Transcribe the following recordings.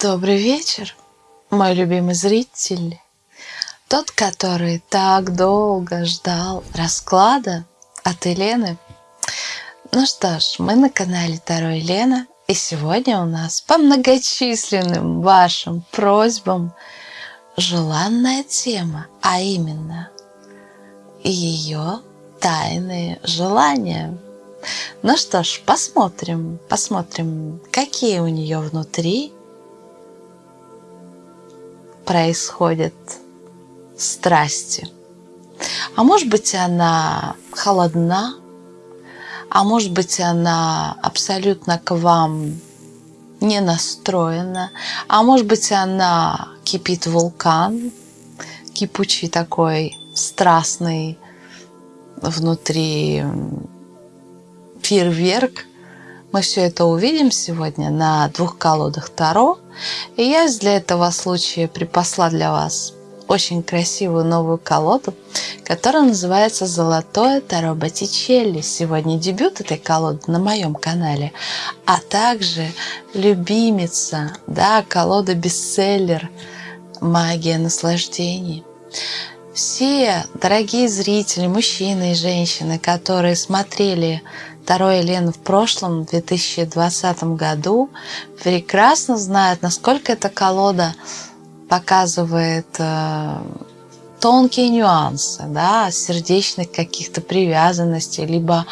Добрый вечер, мой любимый зритель. Тот, который так долго ждал расклада от Елены. Ну что ж, мы на канале Таро Елена. И сегодня у нас по многочисленным вашим просьбам желанная тема, а именно ее тайные желания. Ну что ж, посмотрим, посмотрим, какие у нее внутри происходят страсти. А может быть, она холодна, а может быть, она абсолютно к вам не настроена, а может быть, она кипит вулкан, кипучий такой, страстный внутри фейерверк. Мы все это увидим сегодня на двух колодах Таро. И я для этого случая припасла для вас очень красивую новую колоду, которая называется «Золотое Таро Боттичелли». Сегодня дебют этой колоды на моем канале, а также любимица, да, колода бестселлер «Магия наслаждений». Все дорогие зрители, мужчины и женщины, которые смотрели Таро Елену в прошлом, в 2020 году, прекрасно знают, насколько эта колода показывает э, тонкие нюансы, да, сердечных каких-то привязанностей, либо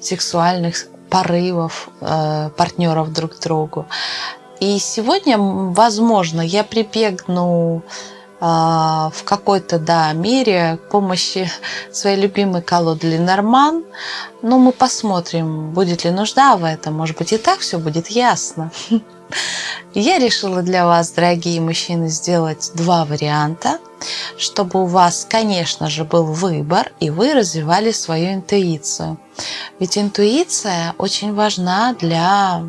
сексуальных порывов э, партнеров друг к другу. И сегодня, возможно, я прибегну в какой-то да, мере помощи своей любимой колоды Ленорман. Но мы посмотрим, будет ли нужда в этом. Может быть, и так все будет ясно. Я решила для вас, дорогие мужчины, сделать два варианта, чтобы у вас, конечно же, был выбор, и вы развивали свою интуицию. Ведь интуиция очень важна для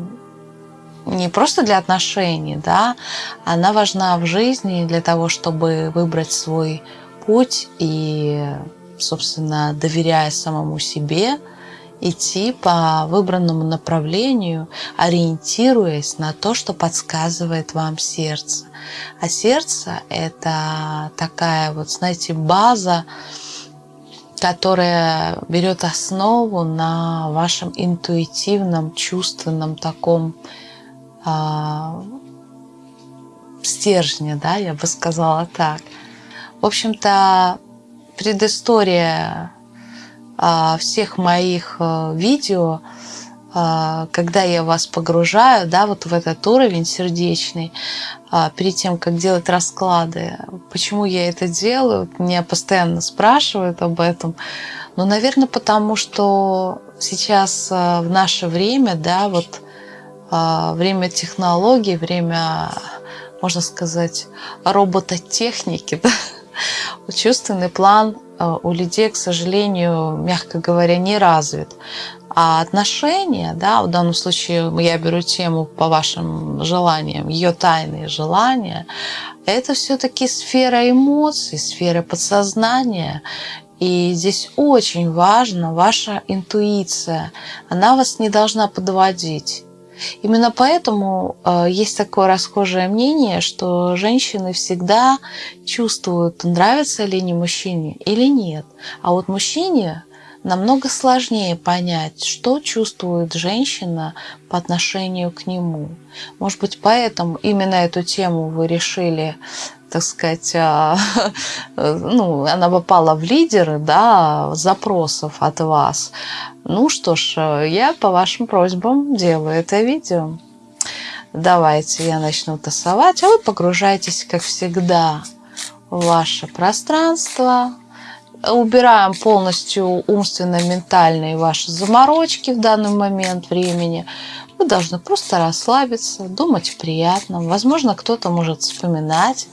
не просто для отношений, да, она важна в жизни для того, чтобы выбрать свой путь и, собственно, доверяя самому себе, идти по выбранному направлению, ориентируясь на то, что подсказывает вам сердце. А сердце – это такая вот, знаете, база, которая берет основу на вашем интуитивном, чувственном таком а, стержня, да, я бы сказала так. В общем-то, предыстория а, всех моих а, видео, а, когда я вас погружаю, да, вот в этот уровень сердечный, а, перед тем, как делать расклады. Почему я это делаю? Меня постоянно спрашивают об этом. Ну, наверное, потому что сейчас а, в наше время, да, вот время технологий, время, можно сказать, робототехники. Да? Чувственный план а, у людей, к сожалению, мягко говоря, не развит. А отношения, да, в данном случае я беру тему по вашим желаниям, ее тайные желания, это все-таки сфера эмоций, сфера подсознания. И здесь очень важна ваша интуиция. Она вас не должна подводить. Именно поэтому э, есть такое расхожее мнение, что женщины всегда чувствуют, нравится ли не мужчине или нет. А вот мужчине намного сложнее понять, что чувствует женщина по отношению к нему. Может быть, поэтому именно эту тему вы решили так сказать, а, ну, она попала в лидеры да, запросов от вас. Ну что ж, я по вашим просьбам делаю это видео. Давайте я начну тасовать, а вы погружайтесь, как всегда, в ваше пространство. Убираем полностью умственно-ментальные ваши заморочки в данный момент времени. Вы должны просто расслабиться, думать приятно. Возможно, кто-то может вспоминать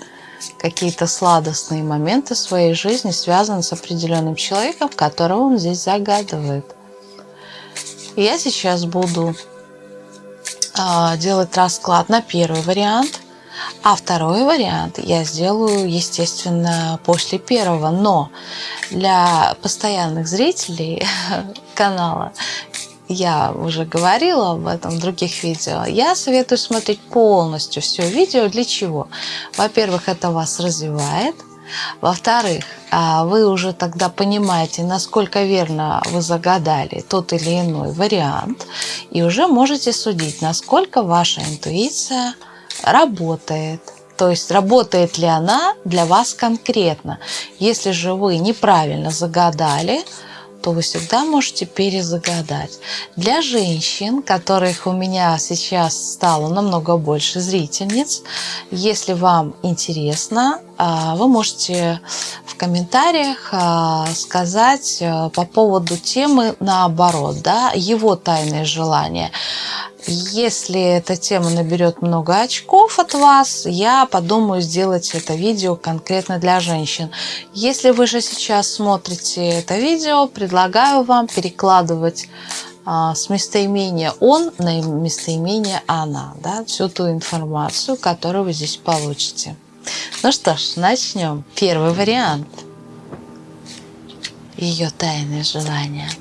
какие-то сладостные моменты своей жизни, связанные с определенным человеком, которого он здесь загадывает. я сейчас буду э, делать расклад на первый вариант, а второй вариант я сделаю, естественно, после первого. Но для постоянных зрителей канала я уже говорила об этом в других видео, я советую смотреть полностью все видео. Для чего? Во-первых, это вас развивает. Во-вторых, а, вы уже тогда понимаете, насколько верно вы загадали тот или иной вариант, и уже можете судить, насколько ваша интуиция работает. То есть работает ли она для вас конкретно. Если же вы неправильно загадали, то вы всегда можете перезагадать. Для женщин, которых у меня сейчас стало намного больше зрительниц, если вам интересно, вы можете в комментариях а, сказать а, по поводу темы наоборот, да, его тайные желания. Если эта тема наберет много очков от вас, я подумаю сделать это видео конкретно для женщин. Если вы же сейчас смотрите это видео, предлагаю вам перекладывать а, с местоимения «он» на местоимение «она». Да, всю ту информацию, которую вы здесь получите. Ну что ж, начнем. Первый вариант. Ее тайное желание –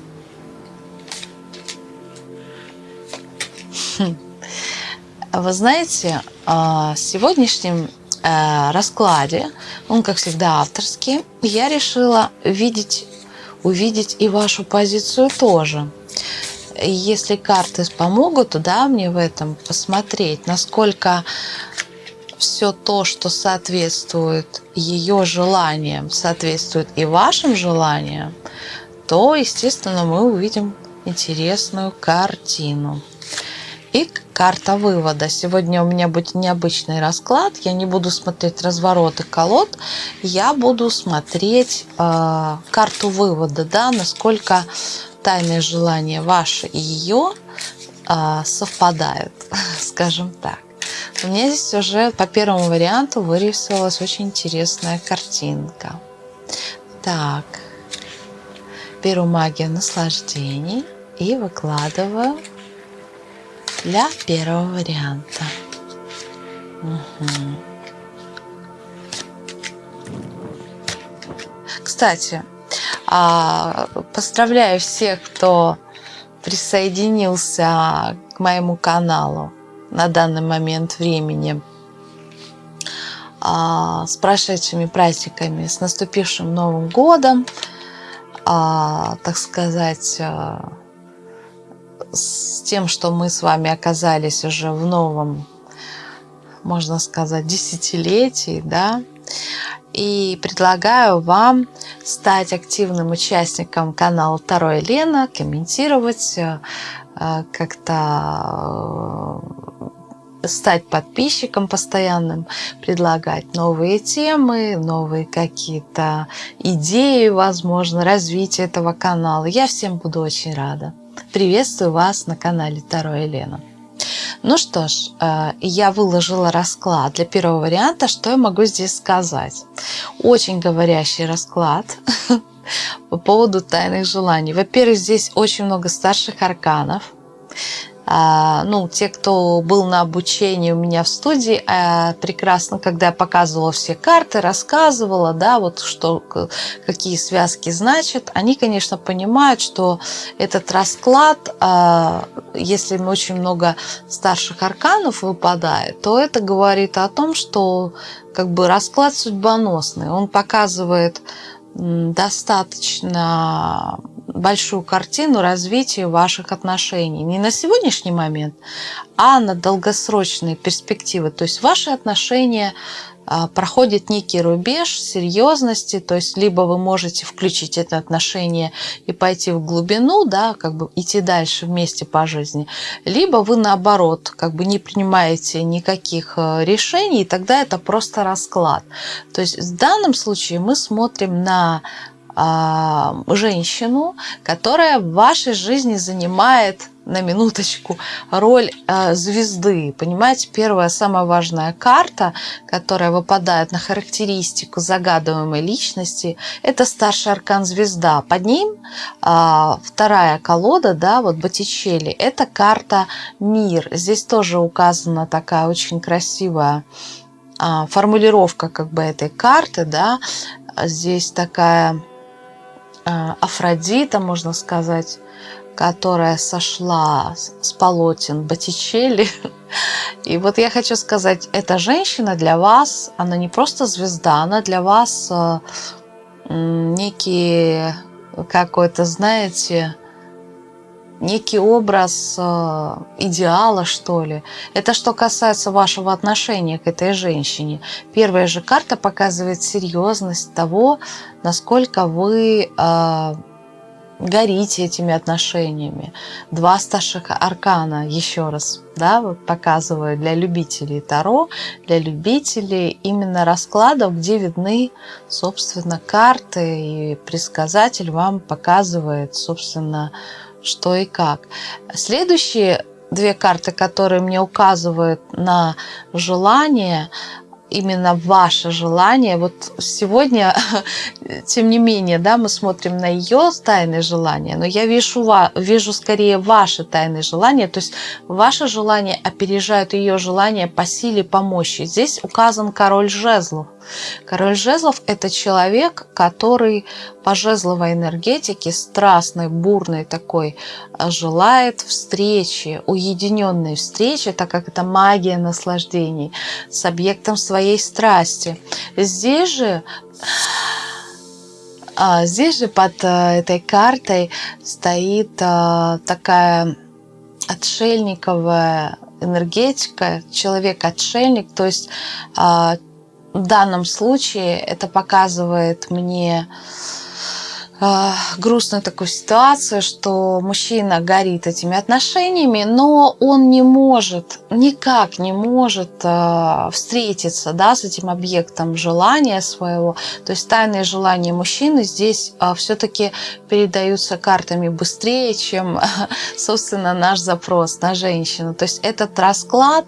Вы знаете, а, в сегодняшнем э, раскладе, он, как всегда, авторский, я решила видеть, увидеть и вашу позицию тоже. Если карты помогут, да, мне в этом посмотреть, насколько все то, что соответствует ее желаниям, соответствует и вашим желаниям, то, естественно, мы увидим интересную картину. И карта вывода. Сегодня у меня будет необычный расклад. Я не буду смотреть развороты колод. Я буду смотреть э, карту вывода, да, насколько тайные желания ваши и ее э, совпадают, скажем так. У меня здесь уже по первому варианту вырисовалась очень интересная картинка. Так, беру магию наслаждений и выкладываю для первого варианта. Угу. Кстати, а, поздравляю всех, кто присоединился к моему каналу на данный момент времени а, с прошедшими праздниками, с наступившим Новым годом, а, так сказать, с тем, что мы с вами оказались уже в новом, можно сказать, десятилетии, да, и предлагаю вам стать активным участником канала Второй Лена, комментировать, как-то э, стать подписчиком постоянным, предлагать новые темы, новые какие-то идеи, возможно, развитие этого канала. Я всем буду очень рада. Приветствую вас на канале Таро Елена. Ну что ж, э, я выложила расклад для первого варианта. Что я могу здесь сказать? Очень говорящий расклад по поводу тайных желаний. Во-первых, здесь очень много старших арканов. А, ну, те, кто был на обучении у меня в студии, а, прекрасно, когда я показывала все карты, рассказывала, да, вот что, какие связки значат, они, конечно, понимают, что этот расклад, а, если очень много старших арканов выпадает, то это говорит о том, что как бы расклад судьбоносный. Он показывает достаточно большую картину развития ваших отношений. Не на сегодняшний момент, а на долгосрочные перспективы. То есть ваши отношения а, проходит некий рубеж серьезности, то есть либо вы можете включить это отношение и пойти в глубину, да, как бы идти дальше вместе по жизни, либо вы наоборот, как бы не принимаете никаких э, решений, и тогда это просто расклад. То есть в данном случае мы смотрим на женщину, которая в вашей жизни занимает на минуточку роль э, звезды. Понимаете, первая самая важная карта, которая выпадает на характеристику загадываемой личности, это старший аркан звезда. Под ним э, вторая колода, да, вот Боттичелли, это карта мир. Здесь тоже указана такая очень красивая формулировка как бы этой карты, да. Здесь такая Афродита, можно сказать, которая сошла с полотен Боттичелли. И вот я хочу сказать, эта женщина для вас, она не просто звезда, она для вас э, некий какой-то, знаете, некий образ э, идеала, что ли. Это что касается вашего отношения к этой женщине. Первая же карта показывает серьезность того, насколько вы э, горите этими отношениями. Два старших аркана, еще раз, да, вот показываю для любителей Таро, для любителей именно раскладов, где видны, собственно, карты, и предсказатель вам показывает, собственно, что и как. Следующие две карты, которые мне указывают на желание, именно ваше желание. Вот сегодня, тем не менее, да, мы смотрим на ее тайные желания, но я вижу, вижу скорее ваши тайные желания, то есть ваше желание опережает ее желание по силе, по мощи. Здесь указан король жезлов. Король жезлов – это человек, который по жезловой энергетике, страстной, бурной такой, э, желает встречи, уединенной встречи, так как это магия наслаждений, с объектом своей страсти. Здесь же а, Здесь же под э, этой картой стоит э, такая отшельниковая энергетика, человек-отшельник, то есть а, в данном случае это показывает мне грустную такую ситуацию, что мужчина горит этими отношениями, но он не может, никак не может э, встретиться да, с этим объектом желания своего. То есть тайные желания мужчины здесь э, все-таки передаются картами быстрее, чем, собственно, наш запрос на женщину. То есть этот расклад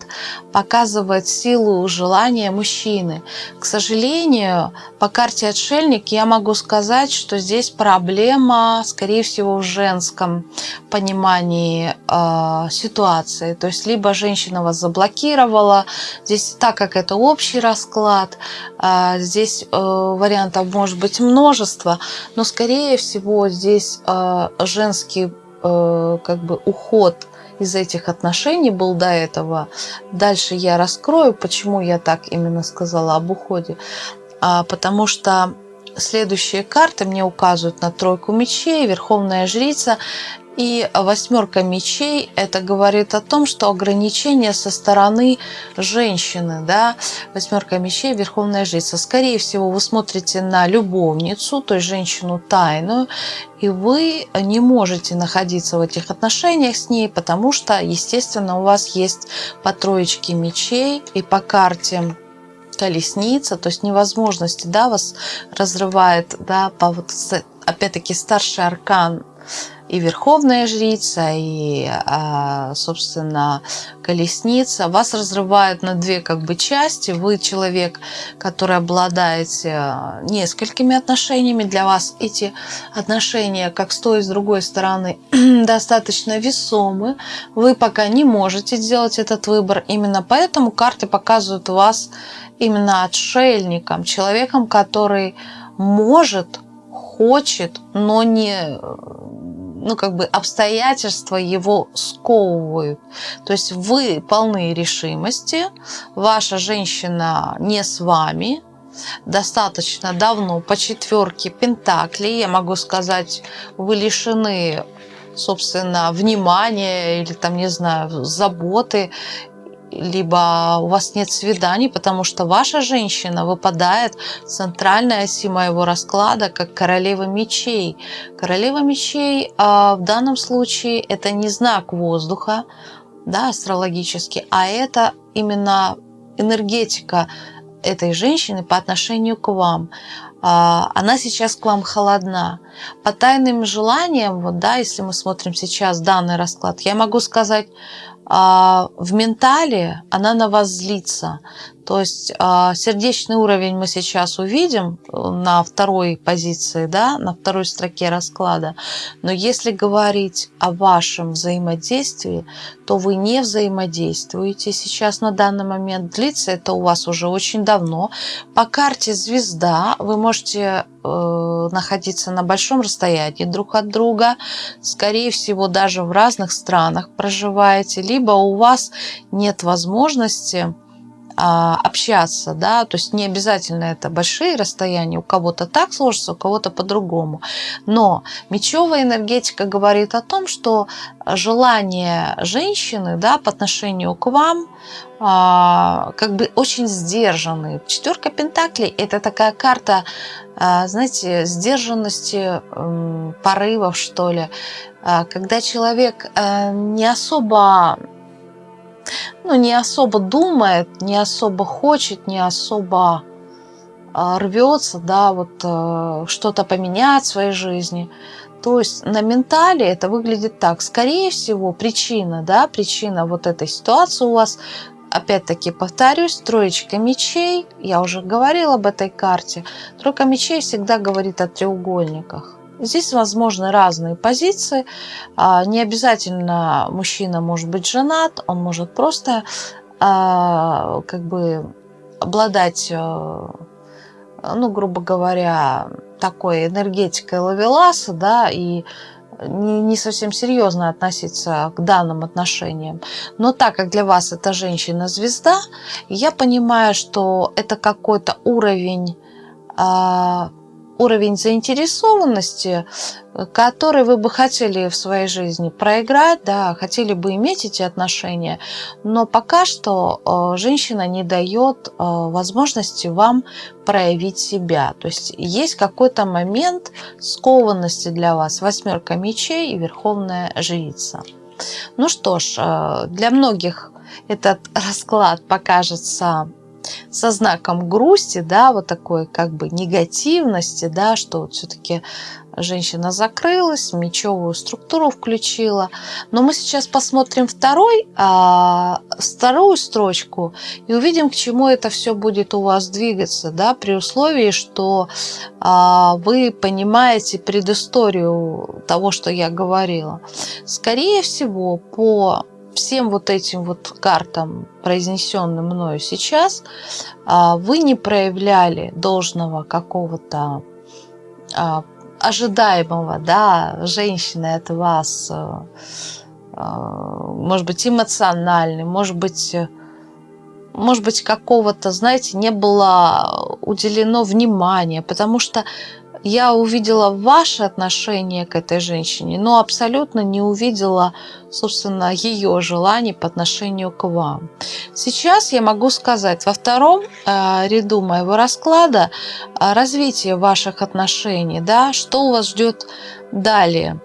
показывает силу желания мужчины. К сожалению, по карте отшельник я могу сказать, что здесь проблема, скорее всего, в женском понимании э, ситуации. То есть либо женщина вас заблокировала, здесь так как это общий расклад, э, здесь э, вариантов может быть множество, но скорее всего здесь э, женский э, как бы уход из этих отношений был до этого. Дальше я раскрою, почему я так именно сказала об уходе. А, потому что следующие карты мне указывают на тройку мечей, верховная жрица и восьмерка мечей, это говорит о том, что ограничения со стороны женщины, да, восьмерка мечей, верховная жрица. Скорее всего, вы смотрите на любовницу, то есть женщину тайную, и вы не можете находиться в этих отношениях с ней, потому что, естественно, у вас есть по троечке мечей и по карте колесница, то есть невозможности, да, вас разрывает, да, по вот, опять-таки, старший аркан и Верховная Жрица, и, а, собственно, Колесница. Вас разрывают на две как бы части. Вы человек, который обладаете а, несколькими отношениями. Для вас эти отношения, как с той и с другой стороны, достаточно весомы. Вы пока не можете сделать этот выбор. Именно поэтому карты показывают вас именно отшельником, человеком, который может, хочет, но не ну, как бы обстоятельства его сковывают. То есть вы полны решимости, ваша женщина не с вами, достаточно давно, по четверке Пентаклей, я могу сказать, вы лишены собственно, внимания или там, не знаю, заботы либо у вас нет свиданий, потому что ваша женщина выпадает в центральной оси моего расклада как королева мечей. Королева мечей а, в данном случае это не знак воздуха, да, астрологически, а это именно энергетика этой женщины по отношению к вам. А, она сейчас к вам холодна. По тайным желаниям, вот, да, если мы смотрим сейчас данный расклад, я могу сказать, в ментале она на вас злится. То есть а, сердечный уровень мы сейчас увидим на второй позиции, да, на второй строке расклада. Но если говорить о вашем взаимодействии, то вы не взаимодействуете сейчас на данный момент. Длится это у вас уже очень давно. По карте звезда вы можете э, находиться на большом расстоянии друг от друга, скорее всего, даже в разных странах проживаете, либо у вас нет возможности общаться, да, то есть не обязательно это большие расстояния, у кого-то так сложится, у кого-то по-другому. Но мечевая энергетика говорит о том, что желание женщины, да, по отношению к вам, а, как бы очень сдержанные. Четверка Пентаклей – это такая карта, а, знаете, сдержанности, порывов, что ли, когда человек э, не особо ну, не особо думает, не особо хочет, не особо а, рвется, да, вот э, что-то поменять в своей жизни. То есть на ментале это выглядит так. Скорее всего, причина, да, причина вот этой ситуации у вас, опять-таки повторюсь, троечка мечей. Я уже говорила об этой карте. Тройка мечей всегда говорит о треугольниках. Здесь возможны разные позиции. А, не обязательно мужчина может быть женат, он может просто а, как бы обладать, э, ну, грубо говоря, такой энергетикой лавеласа, да, и не, совсем серьезно относиться к данным отношениям. Но так как для вас это женщина-звезда, я понимаю, что это какой-то уровень а, уровень заинтересованности, который вы бы хотели в своей жизни проиграть, да, хотели бы иметь эти отношения, но пока что э, женщина не дает э, возможности вам проявить себя. То есть есть какой-то момент скованности для вас. Восьмерка мечей и верховная жрица. Ну что ж, э, для многих этот расклад покажется со знаком грусти, да, вот такой как бы негативности, да, что вот все-таки женщина закрылась, мечевую структуру включила. Но мы сейчас посмотрим второй, а, вторую строчку и увидим, к чему это все будет у вас двигаться, да, при условии, что а, вы понимаете предысторию того, что я говорила. Скорее всего, по всем вот этим вот картам, произнесенным мною сейчас, а, вы не проявляли должного какого-то а, ожидаемого, да, женщины от вас, а, может быть, эмоциональный, может быть, может быть, какого-то, знаете, не было уделено внимания, потому что я увидела ваше отношение к этой женщине, но абсолютно не увидела, собственно, ее желаний по отношению к вам. Сейчас я могу сказать, во втором э, ряду моего расклада э, развитие ваших отношений, да, что вас ждет далее.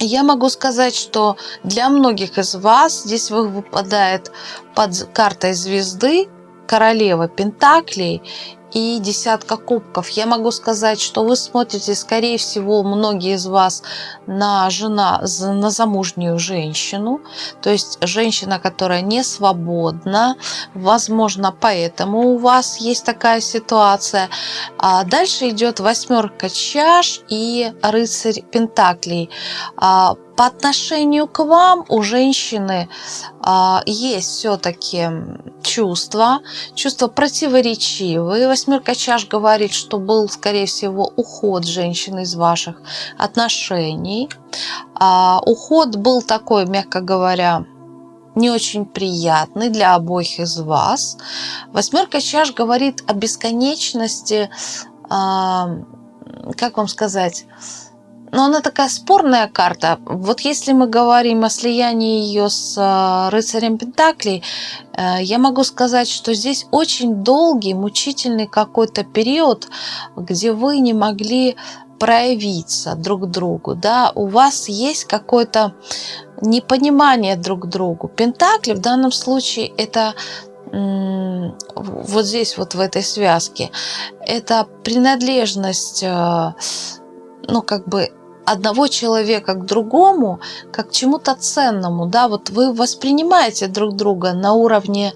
Я могу сказать, что для многих из вас здесь выпадает под картой звезды королева Пентаклей и десятка кубков. Я могу сказать, что вы смотрите, скорее всего, многие из вас на жена, на замужнюю женщину, то есть женщина, которая не свободна, возможно, поэтому у вас есть такая ситуация. А дальше идет восьмерка чаш и рыцарь пентаклей. По отношению к вам у женщины а, есть все-таки чувства, чувства противоречивые. Восьмерка чаш говорит, что был, скорее всего, уход женщины из ваших отношений. А, уход был такой, мягко говоря, не очень приятный для обоих из вас. Восьмерка чаш говорит о бесконечности, а, как вам сказать, но она такая спорная карта. Вот если мы говорим о слиянии ее с э, рыцарем Пентаклей, э, я могу сказать, что здесь очень долгий, мучительный какой-то период, где вы не могли проявиться друг другу, да, у вас есть какое-то непонимание друг другу. Пентакли в данном случае это вот здесь вот в этой связке, это принадлежность, э, ну как бы одного человека к другому, как к чему-то ценному, да, вот вы воспринимаете друг друга на уровне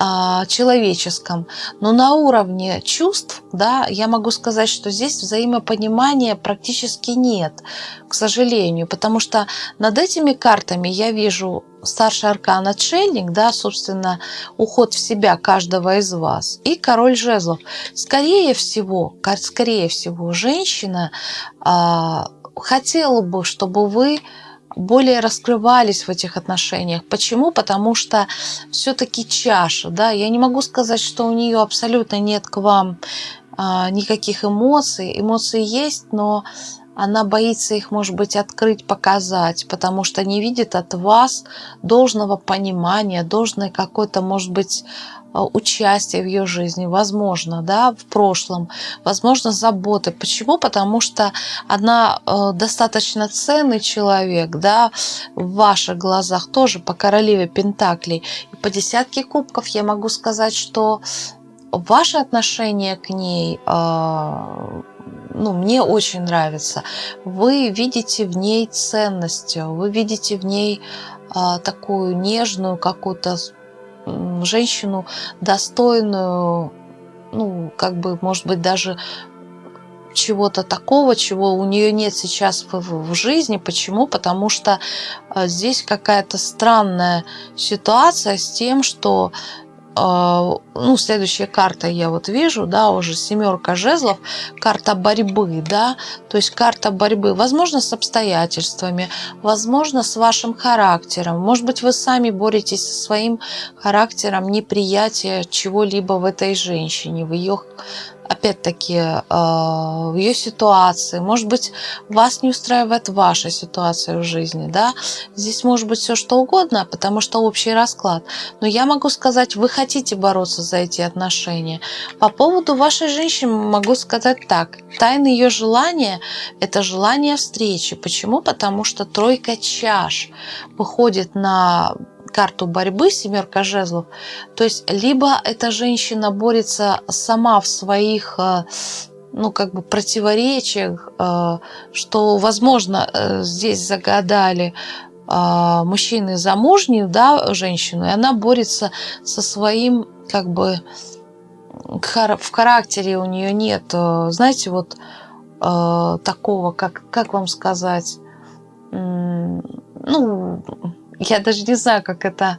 а, человеческом, но на уровне чувств, да, я могу сказать, что здесь взаимопонимания практически нет, к сожалению, потому что над этими картами я вижу старший аркан отшельник, да, собственно, уход в себя каждого из вас, и король жезлов. Скорее всего, скорее всего, женщина а, хотела бы, чтобы вы более раскрывались в этих отношениях. Почему? Потому что все-таки чаша, да, я не могу сказать, что у нее абсолютно нет к вам а, никаких эмоций. Эмоции есть, но она боится их, может быть, открыть, показать, потому что не видит от вас должного понимания, должной какой-то, может быть, участие в ее жизни, возможно, да, в прошлом, возможно, заботы. Почему? Потому что она э, достаточно ценный человек, да, в ваших глазах тоже по королеве Пентаклей. И по десятке кубков я могу сказать, что ваше отношение к ней э, ну, мне очень нравится. Вы видите в ней ценность, вы видите в ней э, такую нежную какую-то женщину достойную, ну, как бы, может быть, даже чего-то такого, чего у нее нет сейчас в, в жизни. Почему? Потому что э, здесь какая-то странная ситуация с тем, что ну, следующая карта я вот вижу, да, уже семерка жезлов, карта борьбы, да, то есть карта борьбы, возможно, с обстоятельствами, возможно, с вашим характером, может быть, вы сами боретесь со своим характером неприятия чего-либо в этой женщине, в ее опять-таки, э, ее ситуации. Может быть, вас не устраивает ваша ситуация в жизни. Да? Здесь может быть все что угодно, потому что общий расклад. Но я могу сказать, вы хотите бороться за эти отношения. По поводу вашей женщины могу сказать так. Тайна ее желания – это желание встречи. Почему? Потому что тройка чаш выходит на карту борьбы, семерка жезлов, то есть либо эта женщина борется сама в своих э, ну, как бы противоречиях, э, что, возможно, э, здесь загадали мужчины замужнюю, да, женщину, и она борется со своим, как бы, в характере у нее нет, знаете, вот такого, как, как вам сказать, ну, я даже не знаю, как это...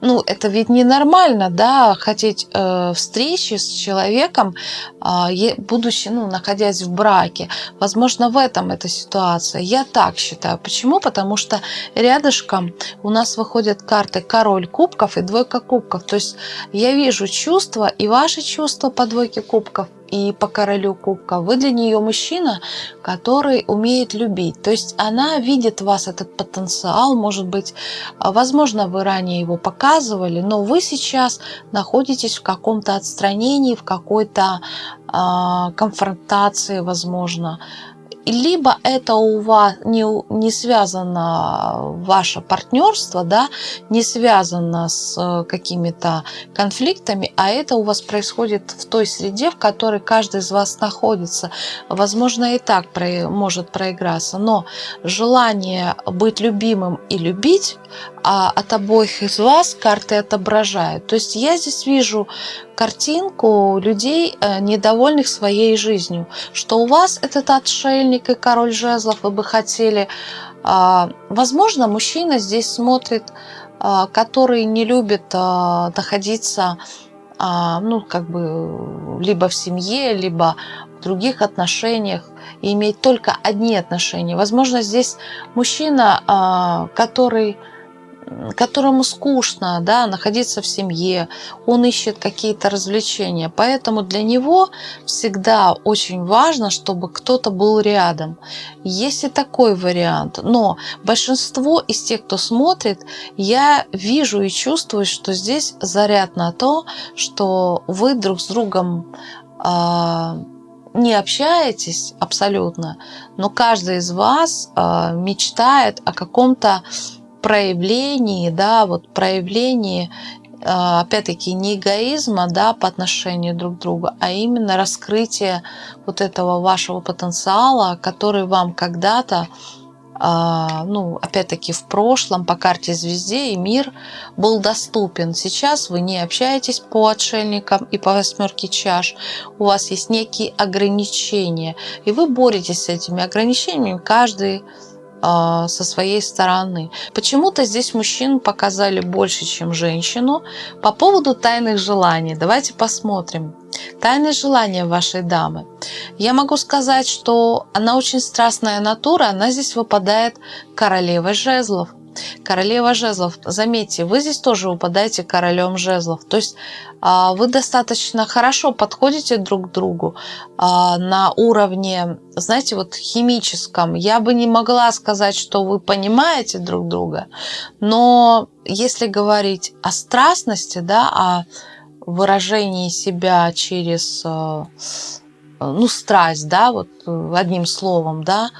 Ну, это ведь ненормально, да, хотеть э, встречи с человеком, э, будучи, ну, находясь в браке. Возможно, в этом эта ситуация. Я так считаю. Почему? Потому что рядышком у нас выходят карты король кубков и двойка кубков. То есть я вижу чувства, и ваши чувства по двойке кубков, и по королю кубка, вы для нее мужчина, который умеет любить. То есть она видит в вас этот потенциал, может быть, возможно, вы ранее его показывали, но вы сейчас находитесь в каком-то отстранении, в какой-то э, конфронтации, возможно, либо это у вас не, не связано ваше партнерство, да, не связано с э, какими-то конфликтами, а это у вас происходит в той среде, в которой каждый из вас находится. Возможно, и так может проиграться, но желание быть любимым и любить а от обоих из вас карты отображают. То есть я здесь вижу картинку людей, э, недовольных своей жизнью, что у вас этот отшельник и король жезлов, вы бы хотели... А, возможно, мужчина здесь смотрит, а, который не любит а, находиться ну, как бы, либо в семье, либо в других отношениях, и иметь только одни отношения. Возможно, здесь мужчина, который которому скучно да, находиться в семье, он ищет какие-то развлечения. Поэтому для него всегда очень важно, чтобы кто-то был рядом. Есть и такой вариант. Но большинство из тех, кто смотрит, я вижу и чувствую, что здесь заряд на то, что вы друг с другом э, не общаетесь абсолютно, но каждый из вас э, мечтает о каком-то проявлении, да, вот проявлении, а, опять-таки, не эгоизма, да, по отношению друг к другу, а именно раскрытие вот этого вашего потенциала, который вам когда-то а, ну, опять-таки, в прошлом по карте звезде и мир был доступен. Сейчас вы не общаетесь по отшельникам и по восьмерке чаш. У вас есть некие ограничения. И вы боретесь с этими ограничениями каждый со своей стороны. Почему-то здесь мужчин показали больше, чем женщину. По поводу тайных желаний, давайте посмотрим. Тайные желания вашей дамы. Я могу сказать, что она очень страстная натура, она здесь выпадает королевой жезлов. Королева жезлов. Заметьте, вы здесь тоже выпадаете королем жезлов. То есть а, вы достаточно хорошо подходите друг к другу а, на уровне, знаете, вот химическом. Я бы не могла сказать, что вы понимаете друг друга, но если говорить о страстности, да, о выражении себя через а, ну, страсть, да, вот одним словом, да,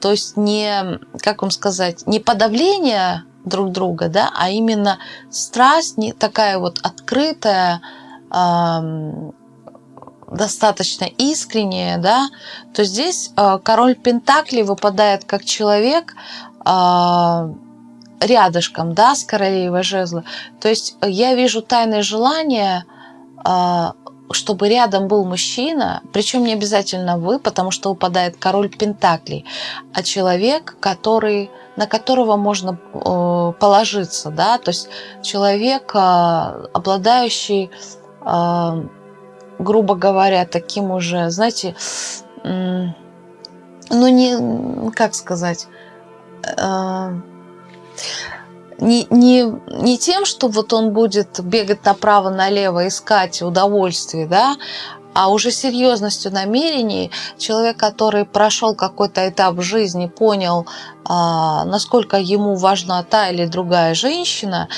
то есть не, как вам сказать, не подавление друг друга, да, а именно страсть не такая вот открытая, э, достаточно искренняя, да, то здесь э, король Пентакли выпадает как человек э, рядышком, да, с королевой жезла. То есть я вижу тайное желание э, чтобы рядом был мужчина, причем не обязательно вы, потому что выпадает король Пентаклей, а человек, который, на которого можно э, положиться, да, то есть человек, э, обладающий, э, грубо говоря, таким уже, знаете, ну не, как сказать, не, не, не тем, что вот он будет бегать направо-налево, искать удовольствие, да, а уже серьезностью намерений. Человек, который прошел какой-то этап жизни, понял, насколько ему важна та или другая женщина,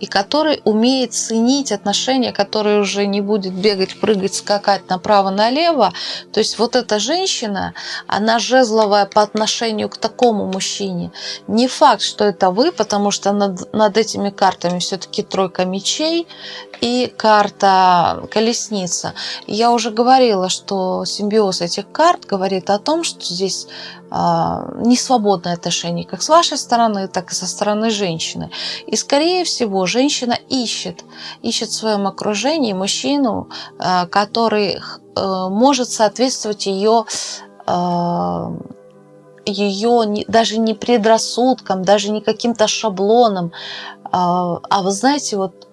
и который умеет ценить отношения, который уже не будет бегать, прыгать, скакать направо-налево. То есть вот эта женщина, она жезловая по отношению к такому мужчине. Не факт, что это вы, потому что над, над этими картами все-таки тройка мечей и карта колесница. Я уже говорила, что симбиоз этих карт говорит о том, что здесь а, несвободное отношение как с вашей стороны, так и со стороны женщины. И, скорее всего, женщина ищет, ищет в своем окружении мужчину, а, который э, может соответствовать ее а, ее даже не предрассудкам, даже не каким-то шаблонам, а вы знаете, вот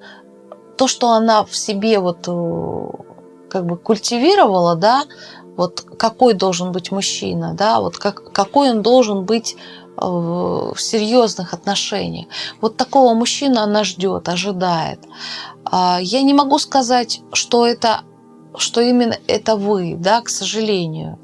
то, что она в себе вот э, как бы культивировала, да, вот какой должен быть мужчина, да, вот как, какой он должен быть э, в серьезных отношениях. Вот такого мужчину она ждет, ожидает. А, я не могу сказать, что это, что именно это вы, да, к сожалению,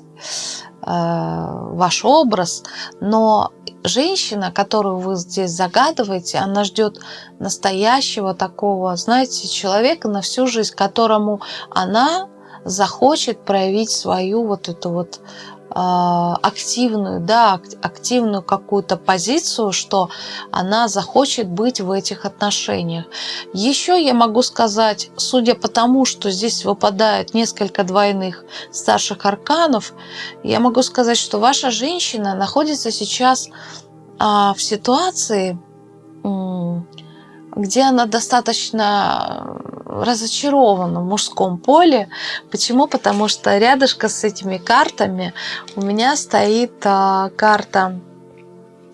э, ваш образ, но женщина, которую вы здесь загадываете, она ждет настоящего такого, знаете, человека на всю жизнь, которому она захочет проявить свою вот эту вот а, активную, да, активную какую-то позицию, что она захочет быть в этих отношениях. Еще я могу сказать, судя по тому, что здесь выпадает несколько двойных старших арканов, я могу сказать, что ваша женщина находится сейчас а, в ситуации, где она достаточно разочарована в мужском поле. Почему? Потому что рядышком с этими картами у меня стоит а, карта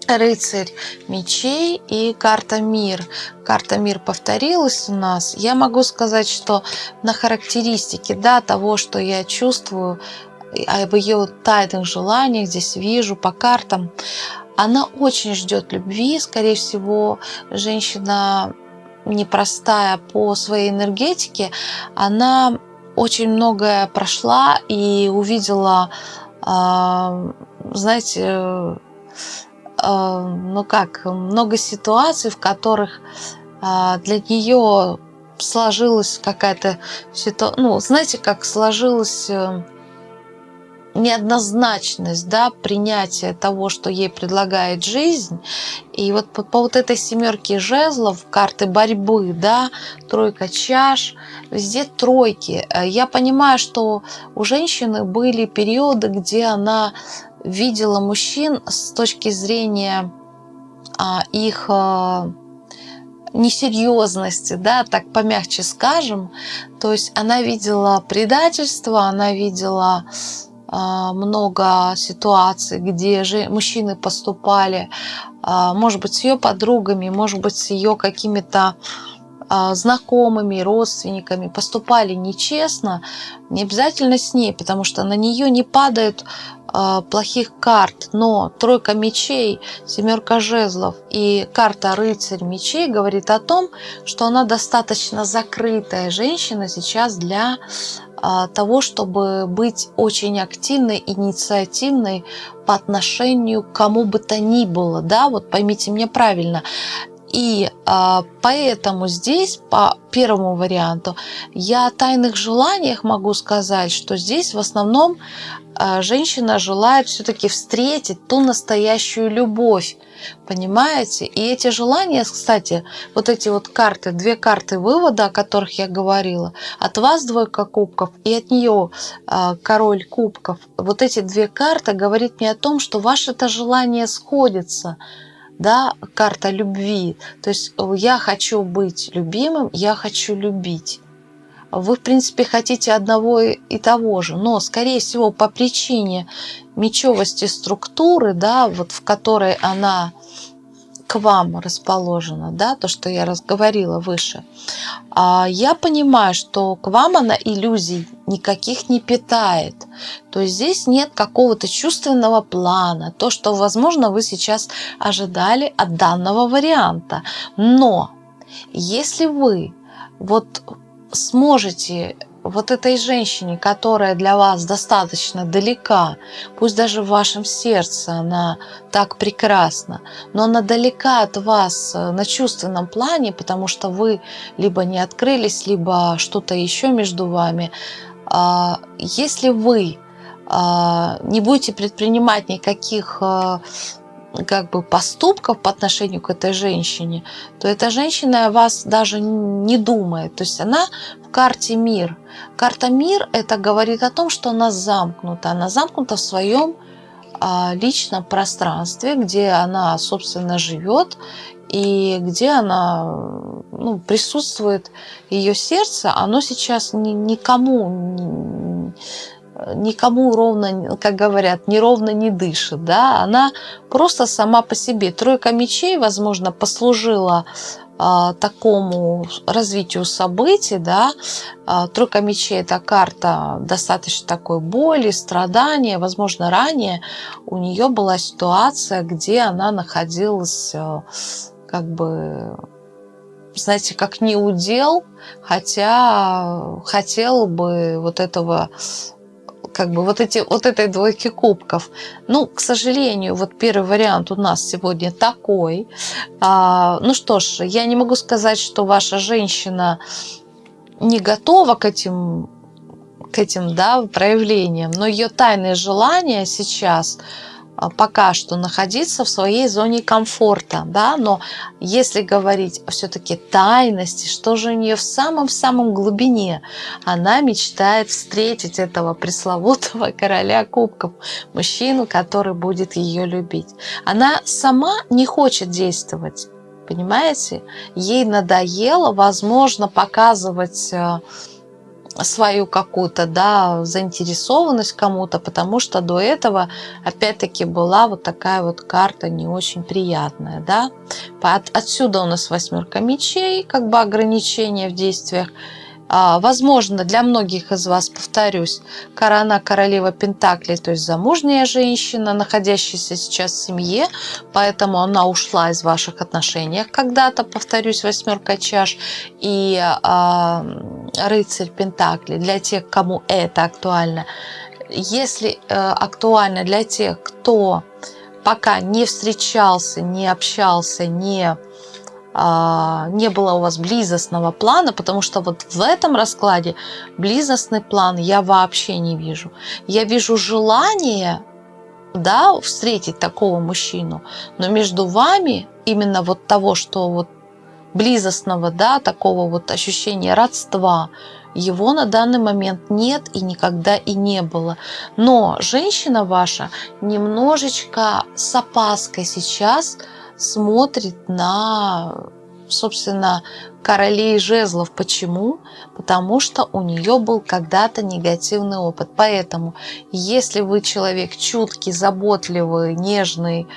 рыцарь мечей и карта мир. Карта мир повторилась у нас. Я могу сказать, что на характеристике да, того, что я чувствую, об ее тайных желаниях здесь вижу по картам, она очень ждет любви. Скорее всего, женщина непростая по своей энергетике, она очень многое прошла и увидела, а, знаете, а, ну как, много ситуаций, в которых а, для нее сложилась какая-то ситуация, ну, знаете, как сложилась э, неоднозначность, да, принятия того, что ей предлагает жизнь. И вот по, по вот этой семерке жезлов, карты борьбы, да, тройка чаш, везде тройки. Э, я понимаю, что у женщины были периоды, где она видела мужчин с точки зрения а, их а, несерьезности, да, так помягче скажем. То есть она видела предательство, она видела много ситуаций, где же мужчины поступали, а, может быть, с ее подругами, может быть, с ее какими-то а, знакомыми, родственниками поступали нечестно, не обязательно с ней, потому что на нее не падают а, плохих карт, но тройка мечей, семерка жезлов и карта рыцарь мечей говорит о том, что она достаточно закрытая женщина сейчас для а, того, чтобы быть очень активной, инициативной по отношению к кому бы то ни было. Да, вот поймите меня правильно. И а, поэтому здесь, по первому варианту, я о тайных желаниях могу сказать, что здесь в основном а, женщина желает все-таки встретить ту настоящую любовь. Понимаете? И эти желания, кстати, вот эти вот карты, две карты вывода, о которых я говорила, от вас двойка кубков и от нее а, король кубков, вот эти две карты говорит мне о том, что ваше это желание сходится – да, карта любви. То есть э, я хочу быть любимым, я хочу любить. Вы, в принципе, хотите одного и того же, но, скорее всего, по причине мечевости структуры, да, вот в которой она к вам расположена, да, то, что я разговорила выше, а я понимаю, что к вам она иллюзий никаких не питает. То есть здесь нет какого-то чувственного плана, то, что, возможно, вы сейчас ожидали от данного варианта. Но если вы вот сможете вот этой женщине, которая для вас достаточно далека, пусть даже в вашем сердце она так прекрасна, но она далека от вас э, на чувственном плане, потому что вы либо не открылись, либо что-то еще между вами. А, если вы а, не будете предпринимать никаких э, как бы поступков по отношению к этой женщине, то эта женщина о вас даже не думает. То есть она в карте мир. Карта мир это говорит о том, что она замкнута. Она замкнута в своем а, личном пространстве, где она, собственно, живет и где она ну, присутствует ее сердце, оно сейчас ни, никому никому ровно, как говорят, неровно не дышит, да, она просто сама по себе. Тройка мечей, возможно, послужила а, такому развитию событий, да, а, тройка мечей – это карта достаточно такой боли, страдания, возможно, ранее у нее была ситуация, где она находилась а, как бы знаете, как не удел, хотя хотела бы вот этого как бы вот, эти, вот этой двойки кубков. Ну, к сожалению, вот первый вариант у нас сегодня такой. А, ну что ж, я не могу сказать, что ваша женщина не готова к этим, к этим да, проявлениям, но ее тайные желания сейчас – пока что находиться в своей зоне комфорта, да, но если говорить все-таки тайности, что же у нее в самом-самом глубине, она мечтает встретить этого пресловутого короля кубков, мужчину, который будет ее любить. Она сама не хочет действовать, понимаете? Ей надоело, возможно, показывать э, свою какую-то да, заинтересованность кому-то, потому что до этого опять-таки была вот такая вот карта не очень приятная. Да? От, отсюда у нас восьмерка мечей, как бы ограничения в действиях. А, возможно, для многих из вас, повторюсь, корона королева Пентаклей, то есть замужняя женщина, находящаяся сейчас в семье, поэтому она ушла из ваших отношений когда-то, повторюсь, восьмерка чаш и а, рыцарь Пентаклей, для тех, кому это актуально. Если а, актуально для тех, кто пока не встречался, не общался, не не было у вас близостного плана, потому что вот в этом раскладе близостный план я вообще не вижу. Я вижу желание да, встретить такого мужчину, но между вами именно вот того, что вот близостного, да, такого вот ощущения родства, Его на данный момент нет и никогда и не было. Но женщина ваша немножечко с опаской сейчас смотрит на, собственно, королей жезлов. Почему? Потому что у нее был когда-то негативный опыт. Поэтому, если вы человек чуткий, заботливый, нежный,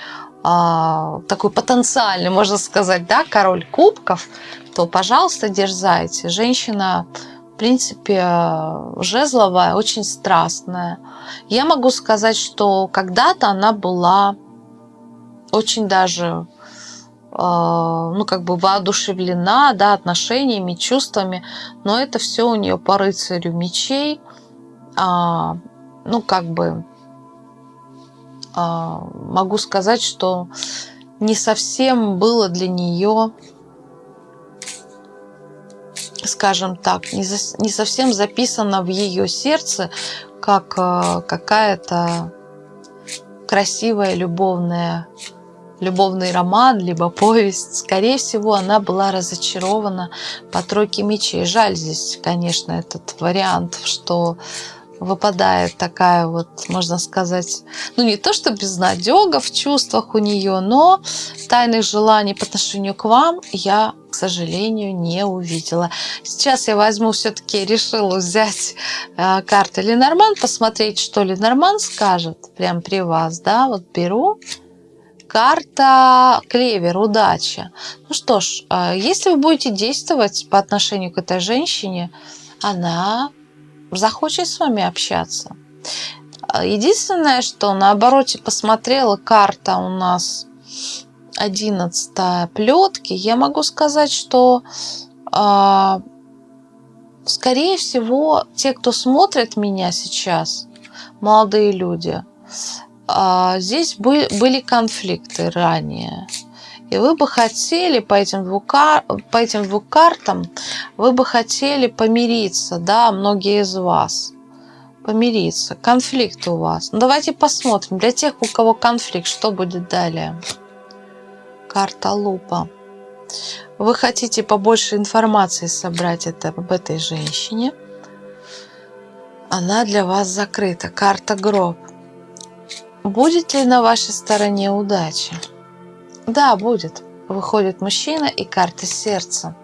а, такой потенциальный, можно сказать, да, король кубков, то, пожалуйста, дерзайте. Женщина, в принципе, жезловая, очень страстная. Я могу сказать, что когда-то она была очень даже ну, как бы воодушевлена, да, отношениями, чувствами, но это все у нее по рыцарю мечей, а, ну, как бы а, могу сказать, что не совсем было для нее, скажем так, не, за, не совсем записано в ее сердце, как а, какая-то красивая любовная любовный роман, либо повесть. Скорее всего, она была разочарована по тройке мечей. Жаль здесь, конечно, этот вариант, что выпадает такая вот, можно сказать, ну не то, что безнадега в чувствах у нее, но тайных желаний по отношению к вам я, к сожалению, не увидела. Сейчас я возьму, все-таки решила взять э, карты Ленорман, посмотреть, что Ленорман скажет прямо при вас, да, вот беру. Карта клевер, удача. Ну что ж, э, если вы будете действовать по отношению к этой женщине, она захочет с вами общаться. Единственное, что на обороте посмотрела карта у нас 11 плетки, я могу сказать, что э, скорее всего те, кто смотрит меня сейчас, молодые люди, здесь были, конфликты ранее. И вы бы хотели по этим, двум, по этим двум картам, вы бы хотели помириться, да, многие из вас. Помириться. Конфликт у вас. Ну, давайте посмотрим. Для тех, у кого конфликт, что будет далее? Карта лупа. Вы хотите побольше информации собрать это, об этой женщине. Она для вас закрыта. Карта гроб. Будет ли на вашей стороне удача? Да, будет. Выходит мужчина и карты сердца.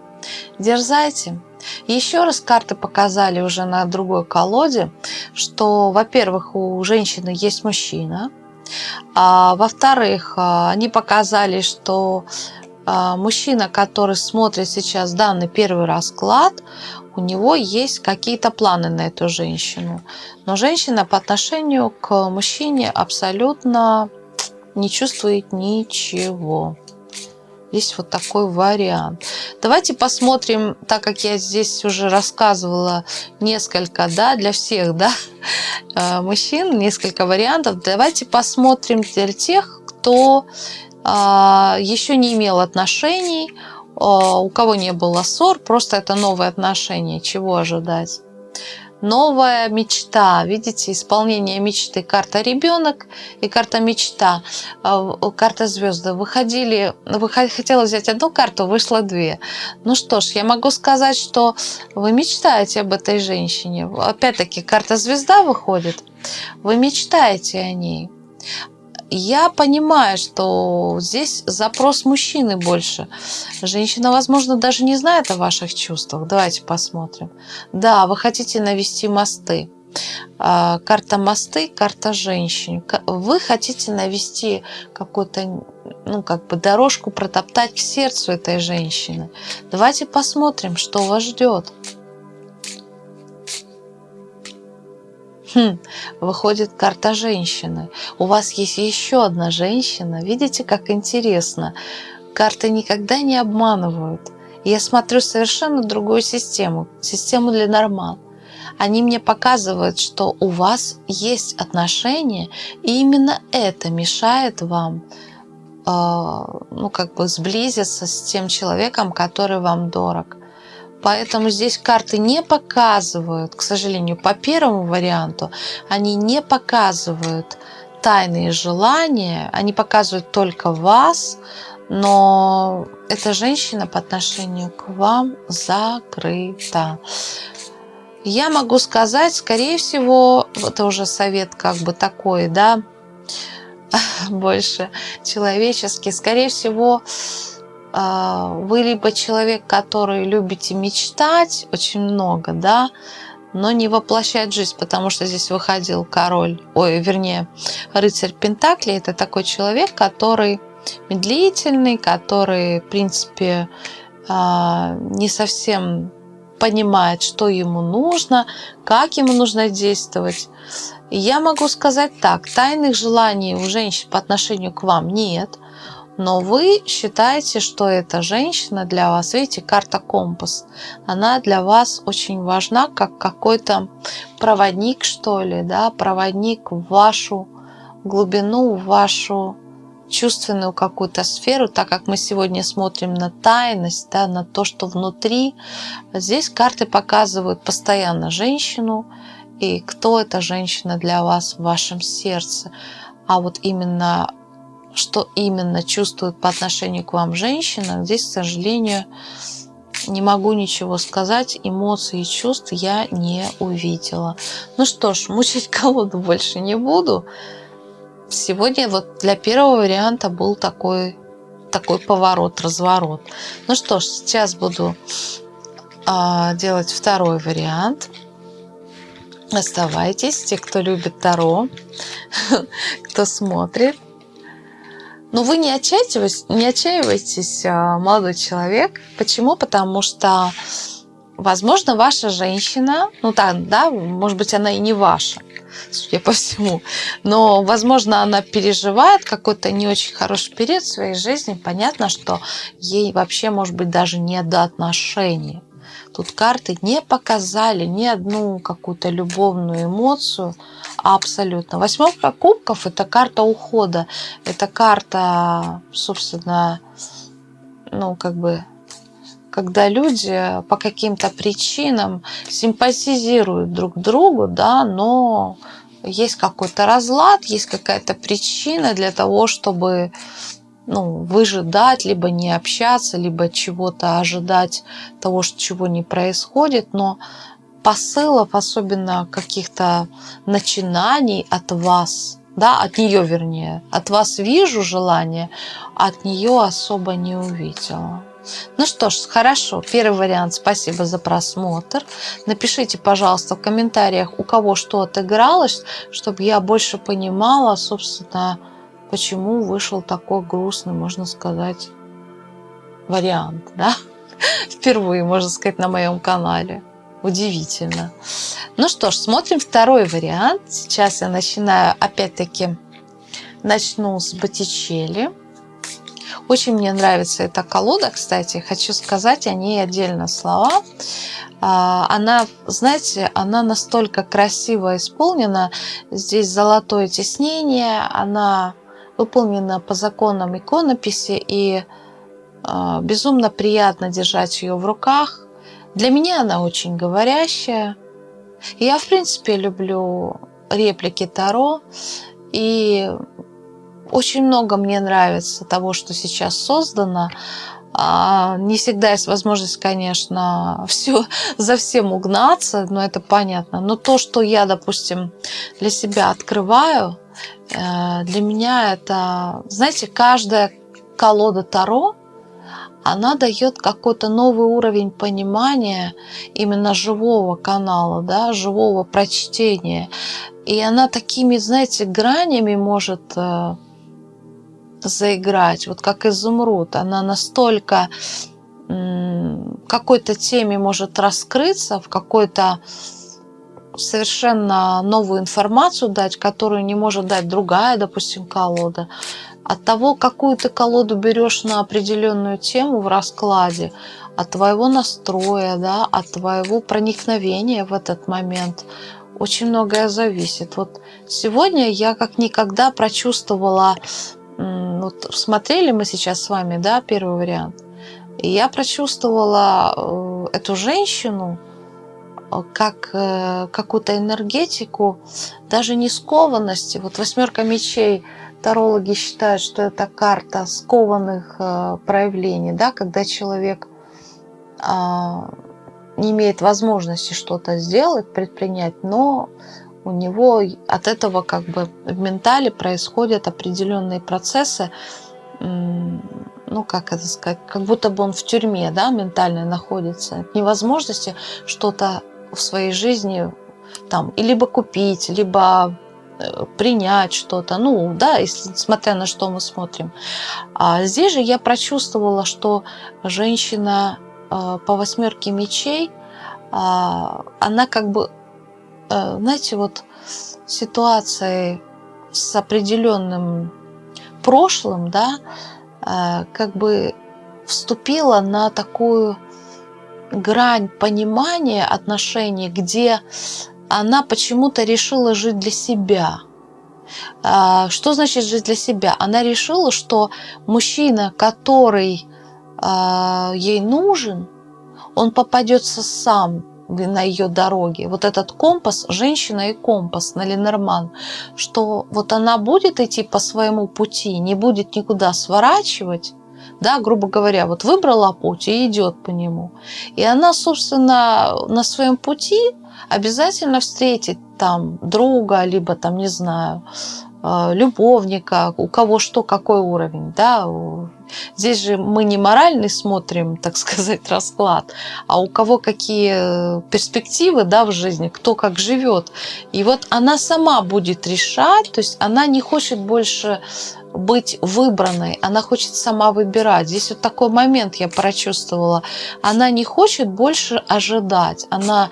Дерзайте. Еще раз карты показали уже на другой колоде, что, во-первых, у женщины есть мужчина, а во-вторых, а, они показали, что а, мужчина, который смотрит сейчас данный первый расклад, у него есть какие-то планы на эту женщину. Но женщина по отношению к мужчине абсолютно не чувствует ничего. Есть вот такой вариант. Давайте посмотрим, так как я здесь уже рассказывала несколько, да, для всех, да, э, мужчин, несколько вариантов. Давайте посмотрим для тех, кто а, еще не имел отношений, у кого не было ссор, просто это новые отношения, чего ожидать новая мечта. Видите, исполнение мечты. Карта ребенок и карта мечта. А, карта звезды. Выходили, вы хотела взять одну карту, вышло две. Ну что ж, я могу сказать, что вы мечтаете об этой женщине. Опять-таки, карта звезда выходит. Вы мечтаете о ней я понимаю, что здесь запрос мужчины больше. Женщина, возможно, даже не знает о ваших чувствах. Давайте посмотрим. Да, вы хотите навести мосты. А, карта мосты, карта женщин. Вы хотите навести какую-то, ну, как бы дорожку протоптать к сердцу этой женщины. Давайте посмотрим, что вас ждет. Хм, выходит карта женщины. У вас есть еще одна женщина. Видите, как интересно. Карты никогда не обманывают. Я смотрю совершенно другую систему. Систему для нормал. Они мне показывают, что у вас есть отношения, и именно это мешает вам э, ну, как бы сблизиться с тем человеком, который вам дорог. Поэтому здесь карты не показывают, к сожалению, по первому варианту, они не показывают тайные желания, они показывают только вас, но эта женщина по отношению к вам закрыта. Я могу сказать, скорее всего, это уже совет как бы такой, да, больше человеческий. Скорее всего, вы либо человек, который любите мечтать очень много, да, но не воплощать жизнь, потому что здесь выходил король, ой, вернее, рыцарь Пентакли. Это такой человек, который медлительный, который, в принципе, а, не совсем понимает, что ему нужно, как ему нужно действовать. я могу сказать так, тайных желаний у женщин по отношению к вам нет, но вы считаете, что эта женщина для вас, видите, карта компас, она для вас очень важна, как какой-то проводник, что ли, да, проводник в вашу глубину, в вашу чувственную какую-то сферу, так как мы сегодня смотрим на тайность, да, на то, что внутри. Здесь карты показывают постоянно женщину и кто эта женщина для вас в вашем сердце. А вот именно что именно чувствует по отношению к вам женщина, здесь, к сожалению, не могу ничего сказать, эмоций и чувств я не увидела. Ну что ж, мучить колоду больше не буду. Сегодня вот для первого варианта был такой, такой поворот, разворот. Ну что ж, сейчас буду а, делать второй вариант. Оставайтесь, те, кто любит Таро, кто смотрит. Но вы не отчаивайтесь, не отчаивайтесь, а, молодой человек. Почему? Потому что, возможно, ваша женщина, ну так, да, может быть, она и не ваша, судя по всему. Но, возможно, она переживает какой-то не очень хороший период в своей жизни. Понятно, что ей вообще, может быть, даже не до отношений. Тут карты не показали ни одну какую-то любовную эмоцию. Абсолютно. Восьмерка кубков – это карта ухода. Это карта, собственно, ну, как бы когда люди по каким-то причинам симпатизируют друг другу, да, но есть какой-то разлад, есть какая-то причина для того, чтобы ну, выжидать, либо не общаться, либо чего-то ожидать того, что чего не происходит, но посылов, особенно каких-то начинаний от вас, да, от нее вернее, от вас вижу желание, от нее особо не увидела. Ну что ж, хорошо. Первый вариант. Спасибо за просмотр. Напишите, пожалуйста, в комментариях, у кого что отыгралось, чтобы я больше понимала, собственно, почему вышел такой грустный, можно сказать, вариант. Да? Впервые, можно сказать, на моем канале. Удивительно. Ну что ж, смотрим второй вариант. Сейчас я начинаю, опять-таки, начну с Боттичелли. Очень мне нравится эта колода, кстати. Хочу сказать о ней отдельно слова. А, она, знаете, она настолько красиво исполнена. Здесь золотое тиснение. Она выполнена по законам иконописи. И а, безумно приятно держать ее в руках. Для меня она очень говорящая. Я, в принципе, люблю реплики Таро. И очень много мне нравится того, что сейчас создано. А, не всегда есть возможность, конечно, все, за всем угнаться, но это понятно. Но то, что я, допустим, для себя открываю, э, для меня это, знаете, каждая колода Таро, она дает какой-то новый уровень понимания именно живого канала, да, живого прочтения. И она такими, знаете, гранями может э, заиграть, вот как изумруд. Она настолько какой-то теме может раскрыться, в какой-то совершенно новую информацию дать, которую не может дать другая, допустим, колода. От того, какую ты колоду берешь на определенную тему в раскладе, от твоего настроя, да, от твоего проникновения в этот момент, очень многое зависит. Вот сегодня я как никогда прочувствовала вот смотрели мы сейчас с вами, да, первый вариант. И я прочувствовала э, эту женщину как э, какую-то энергетику, даже не скованности. Вот восьмерка мечей, тарологи считают, что это карта скованных проявлений, да, когда человек а, не имеет возможности что-то сделать, предпринять, но у него от этого как бы в ментале происходят определенные процессы, ну, как это сказать, как будто бы он в тюрьме, да, ментально находится, невозможности что-то в своей жизни там, и либо купить, либо э, принять что-то, ну, да, если, смотря на что мы смотрим. А здесь же я прочувствовала, что женщина э, по восьмерке мечей, э, она как бы, э, знаете, вот ситуацией с определенным прошлым, да, э, как бы вступила на такую грань понимания отношений, где она почему-то решила жить для себя. А, что значит жить для себя? Она решила, что мужчина, который а, ей нужен, он попадется сам на ее дороге. Вот этот компас, женщина и компас на Ленорман, что вот она будет идти по своему пути, не будет никуда сворачивать, да, грубо говоря, вот выбрала путь и идет по нему. И она, собственно, на своем пути обязательно встретит там друга, либо там, не знаю, э, любовника, у кого что, какой уровень, да. Здесь же мы не моральный смотрим, так сказать, расклад, а у кого какие перспективы, да, в жизни, кто как живет. И вот она сама будет решать, то есть она не хочет больше быть выбранной, она хочет сама выбирать. Здесь вот такой момент я прочувствовала. Она не хочет больше ожидать, она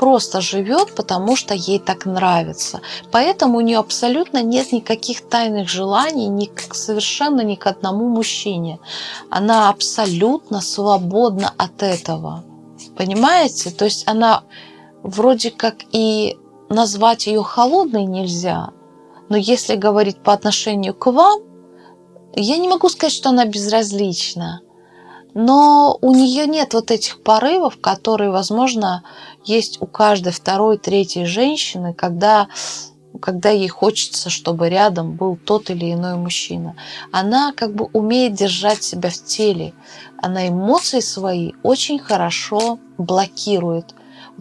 просто живет, потому что ей так нравится. Поэтому у нее абсолютно нет никаких тайных желаний ни, совершенно ни к одному мужчине. Она абсолютно свободна от этого. Понимаете? То есть она вроде как и назвать ее холодной нельзя, но если говорить по отношению к вам, я не могу сказать, что она безразлична. Но у нее нет вот этих порывов, которые, возможно, есть у каждой второй, третьей женщины, когда, когда ей хочется, чтобы рядом был тот или иной мужчина. Она как бы умеет держать себя в теле. Она эмоции свои очень хорошо блокирует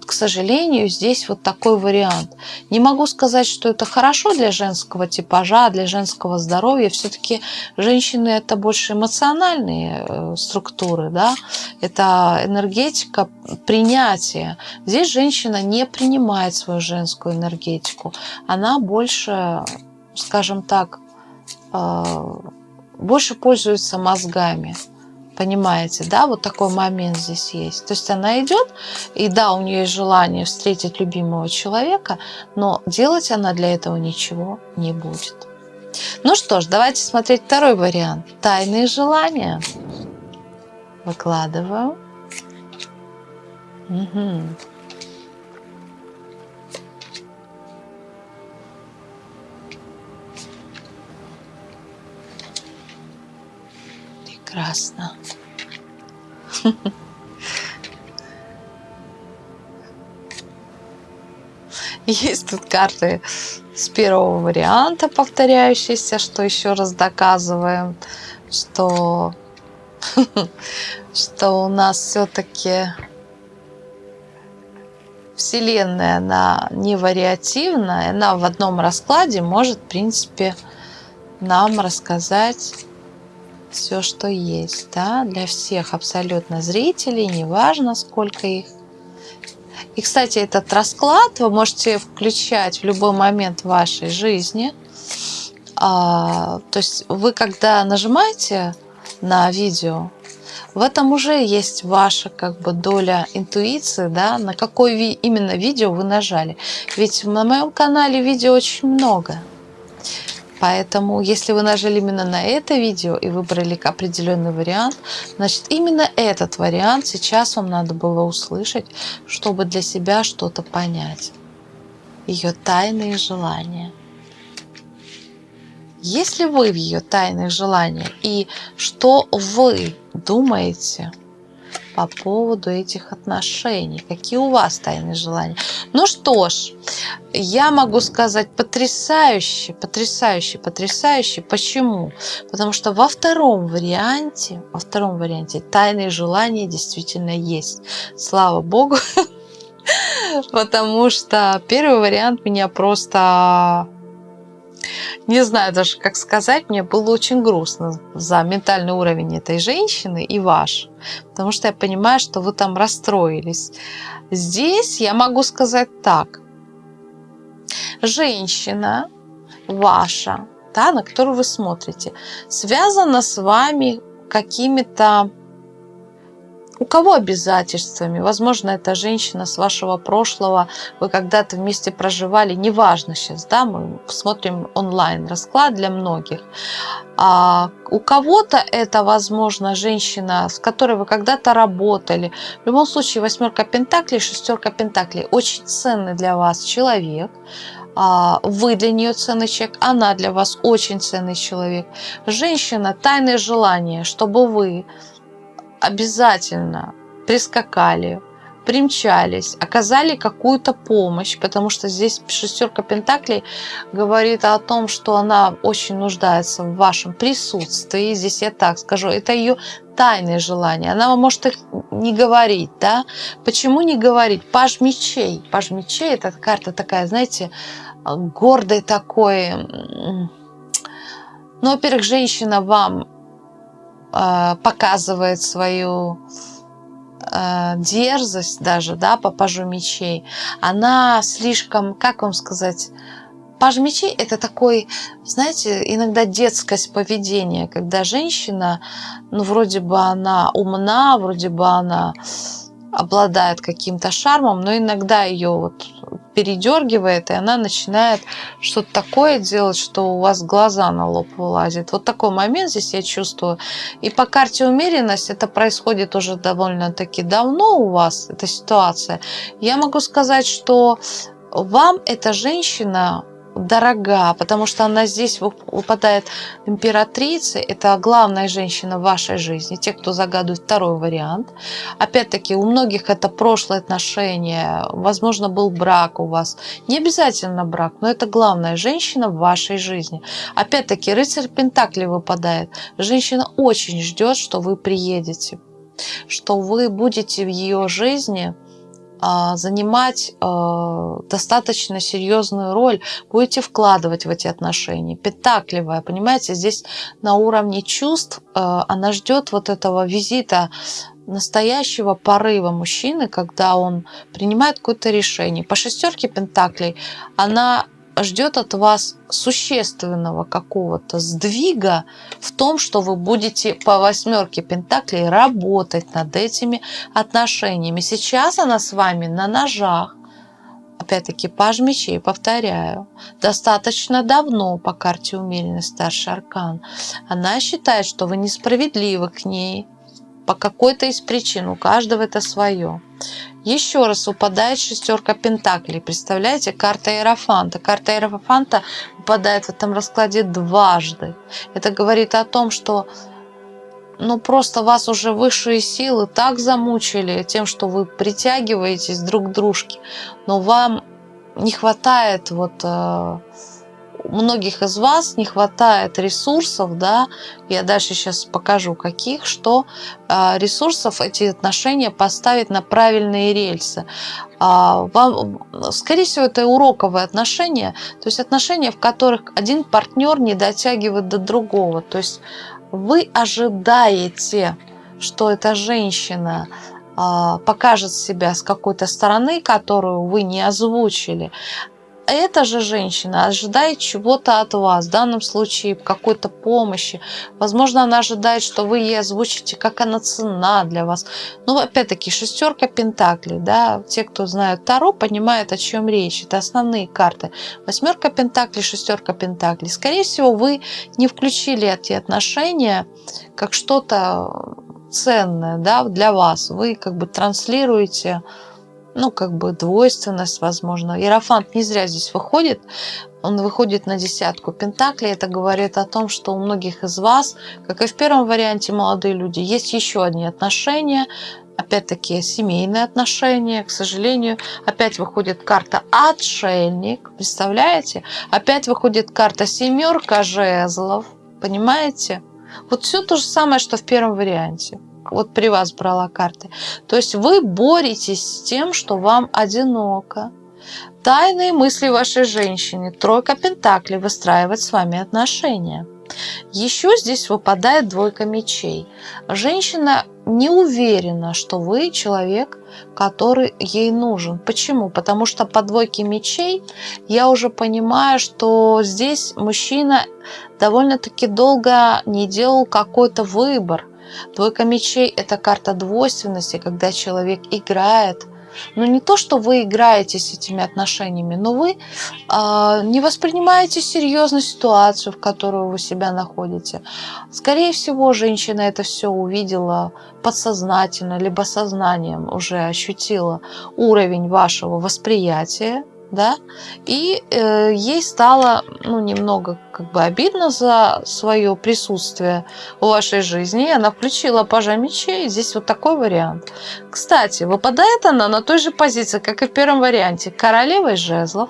к сожалению, здесь вот такой вариант. Не могу сказать, что это хорошо для женского типажа, для женского здоровья. Все-таки женщины это больше эмоциональные э, структуры, да? это энергетика принятия. Здесь женщина не принимает свою женскую энергетику. Она больше, скажем так, э, больше пользуется мозгами. Понимаете, да, вот такой момент здесь есть. То есть она идет, и да, у нее есть желание встретить любимого человека, но делать она для этого ничего не будет. Ну что ж, давайте смотреть второй вариант. Тайные желания. Выкладываю. Угу. Прекрасно. Есть тут карты с первого варианта повторяющиеся, что еще раз доказываем, что, что у нас все-таки Вселенная, она не вариативная, она в одном раскладе может, в принципе, нам рассказать все, что есть, да, для всех абсолютно зрителей, неважно, сколько их. И, кстати, этот расклад вы можете включать в любой момент вашей жизни. А, то есть вы, когда нажимаете на видео, в этом уже есть ваша как бы доля интуиции, да, на какое ви именно видео вы нажали. Ведь на моем канале видео очень много. Поэтому, если вы нажали именно на это видео и выбрали определенный вариант, значит, именно этот вариант сейчас вам надо было услышать, чтобы для себя что-то понять. Ее тайные желания. Если вы в ее тайных желаниях и что вы думаете по поводу этих отношений. Какие у вас тайные желания? Ну что ж, я могу сказать потрясающе, потрясающе, потрясающе. Почему? Потому что во втором варианте, во втором варианте тайные желания действительно есть. Слава Богу, потому что первый вариант меня просто не знаю даже, как сказать, мне было очень грустно за ментальный уровень этой женщины и ваш, потому что я понимаю, что вы там расстроились. Здесь я могу сказать так. Женщина ваша, да, на которую вы смотрите, связана с вами какими-то у кого обязательствами? Возможно, это женщина с вашего прошлого, вы когда-то вместе проживали, неважно сейчас, да, мы смотрим онлайн расклад для многих. А у кого-то это, возможно, женщина, с которой вы когда-то работали. В любом случае, восьмерка пентаклей, шестерка пентаклей очень ценный для вас человек. А, вы для нее ценный человек, она для вас очень ценный человек. Женщина, тайное желание, чтобы вы обязательно прискакали, примчались, оказали какую-то помощь, потому что здесь шестерка пентаклей говорит о том, что она очень нуждается в вашем присутствии. Здесь я так скажу, это ее тайные желания. Она может их не говорить, да? Почему не говорить? Паж мечей. Паж мечей – это карта такая, знаете, гордой такой. Ну, во-первых, женщина вам показывает свою э, дерзость даже, да, по пажу мечей, она слишком, как вам сказать, паж мечей это такой, знаете, иногда детскость поведения, когда женщина, ну, вроде бы она умна, вроде бы она обладает каким-то шармом, но иногда ее вот передергивает, и она начинает что-то такое делать, что у вас глаза на лоб вылазят. Вот такой момент здесь я чувствую. И по карте умеренность это происходит уже довольно-таки давно у вас, эта ситуация. Я могу сказать, что вам эта женщина дорога, потому что она здесь выпадает императрицей. Это главная женщина в вашей жизни. Те, кто загадывает второй вариант. Опять-таки, у многих это прошлое отношение. Возможно, был брак у вас. Не обязательно брак, но это главная женщина в вашей жизни. Опять-таки, рыцарь Пентакли выпадает. Женщина очень ждет, что вы приедете что вы будете в ее жизни занимать а, достаточно серьезную роль, будете вкладывать в эти отношения. Пентакливая, понимаете, здесь на уровне чувств а, она ждет вот этого визита настоящего порыва мужчины, когда он принимает какое-то решение. По шестерке пентаклей она ждет от вас существенного какого-то сдвига в том, что вы будете по восьмерке пентаклей работать над этими отношениями. Сейчас она с вами на ножах. Опять-таки, паж мечей, повторяю, достаточно давно по карте умеренный старший аркан. Она считает, что вы несправедливы к ней, по какой-то из причин, у каждого это свое. Еще раз упадает шестерка пентаклей. Представляете, карта Иерофанта. Карта Иерофанта упадает в этом раскладе дважды. Это говорит о том, что ну просто вас уже высшие силы так замучили тем, что вы притягиваетесь друг к дружке, но вам не хватает вот э, многих из вас не хватает ресурсов, да, я дальше сейчас покажу каких, что э, ресурсов эти отношения поставить на правильные рельсы. А, вам, скорее всего, это уроковые отношения, то есть отношения, в которых один партнер не дотягивает до другого. То есть вы ожидаете, что эта женщина а, покажет себя с какой-то стороны, которую вы не озвучили эта же женщина ожидает чего-то от вас, в данном случае какой-то помощи. Возможно, она ожидает, что вы ей озвучите, как она цена для вас. Ну, опять-таки, шестерка пентаклей, да, те, кто знают Таро, понимают, о чем речь. Это основные карты. Восьмерка пентаклей, шестерка пентаклей. Скорее всего, вы не включили эти отношения как что-то ценное, да, для вас. Вы как бы транслируете ну, как бы двойственность, возможно. Иерофант не зря здесь выходит. Он выходит на десятку пентаклей. Это говорит о том, что у многих из вас, как и в первом варианте молодые люди, есть еще одни отношения, опять-таки, семейные отношения. К сожалению, опять выходит карта отшельник. Представляете? Опять выходит карта семерка жезлов. Понимаете? Вот все то же самое, что в первом варианте. Вот при вас брала карты. То есть вы боретесь с тем, что вам одиноко. Тайные мысли вашей женщины, тройка пентаклей, выстраивать с вами отношения. Еще здесь выпадает двойка мечей. Женщина не уверена, что вы человек, который ей нужен. Почему? Потому что по двойке мечей я уже понимаю, что здесь мужчина довольно-таки долго не делал какой-то выбор. Двойка мечей – это карта двойственности, когда человек играет – но не то, что вы играете с этими отношениями, но вы э, не воспринимаете серьезно ситуацию, в которой вы себя находите. Скорее всего, женщина это все увидела подсознательно, либо сознанием уже ощутила уровень вашего восприятия да, и э, ей стало, ну, немного как бы обидно за свое присутствие в вашей жизни, и она включила пажа мечей, здесь вот такой вариант. Кстати, выпадает она на той же позиции, как и в первом варианте, королевой жезлов,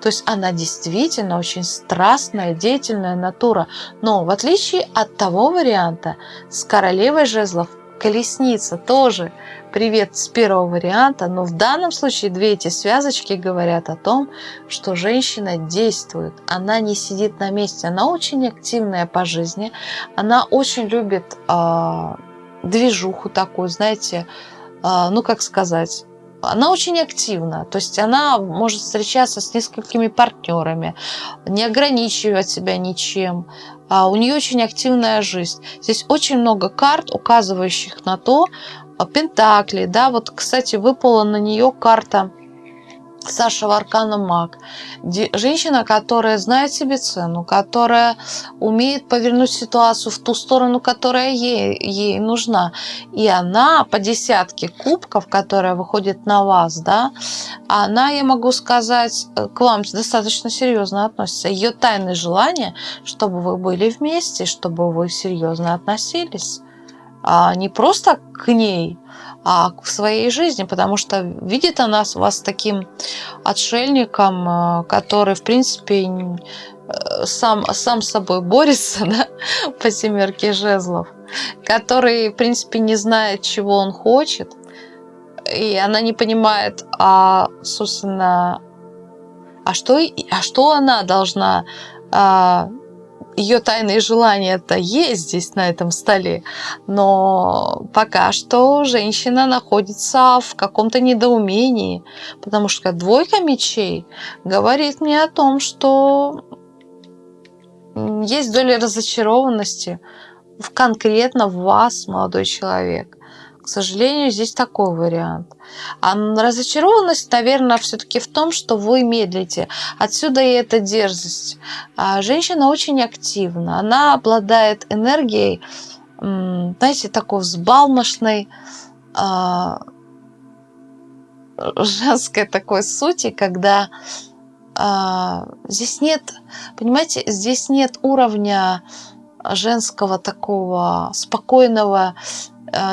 то есть она действительно очень страстная, деятельная натура. Но в отличие от того варианта, с королевой жезлов колесница тоже. Привет с первого варианта, но в данном случае две эти связочки говорят о том, что женщина действует, она не сидит на месте, она очень активная по жизни, она очень любит э, движуху такую, знаете, э, ну как сказать, она очень активна, то есть она может встречаться с несколькими партнерами, не ограничивать себя ничем, у нее очень активная жизнь. Здесь очень много карт, указывающих на то, а, Пентакли, да, вот, кстати, выпала на нее карта Саша Варкана Маг. Женщина, которая знает себе цену, которая умеет повернуть ситуацию в ту сторону, которая ей, ей нужна. И она по десятке кубков, которая выходит на вас, да, она, я могу сказать, к вам достаточно серьезно относится. Ее тайное желание, чтобы вы были вместе, чтобы вы серьезно относились. А не просто к ней, а в своей жизни, потому что видит она вас таким отшельником, э, который, в принципе, э, сам, сам с собой борется да, по семерке жезлов, который, в принципе, не знает, чего он хочет, и она не понимает, а, собственно, а что, а что она должна а, ее тайные желания-то есть здесь, на этом столе, но пока что женщина находится в каком-то недоумении, потому что двойка мечей говорит мне о том, что есть доля разочарованности в конкретно в вас, молодой человек. К сожалению, здесь такой вариант. А разочарованность, наверное, все-таки в том, что вы медлите. Отсюда и эта дерзость. А женщина очень активна. Она обладает энергией, знаете, такой взбалмошной, а, женской такой сути, когда а, здесь нет, понимаете, здесь нет уровня женского такого спокойного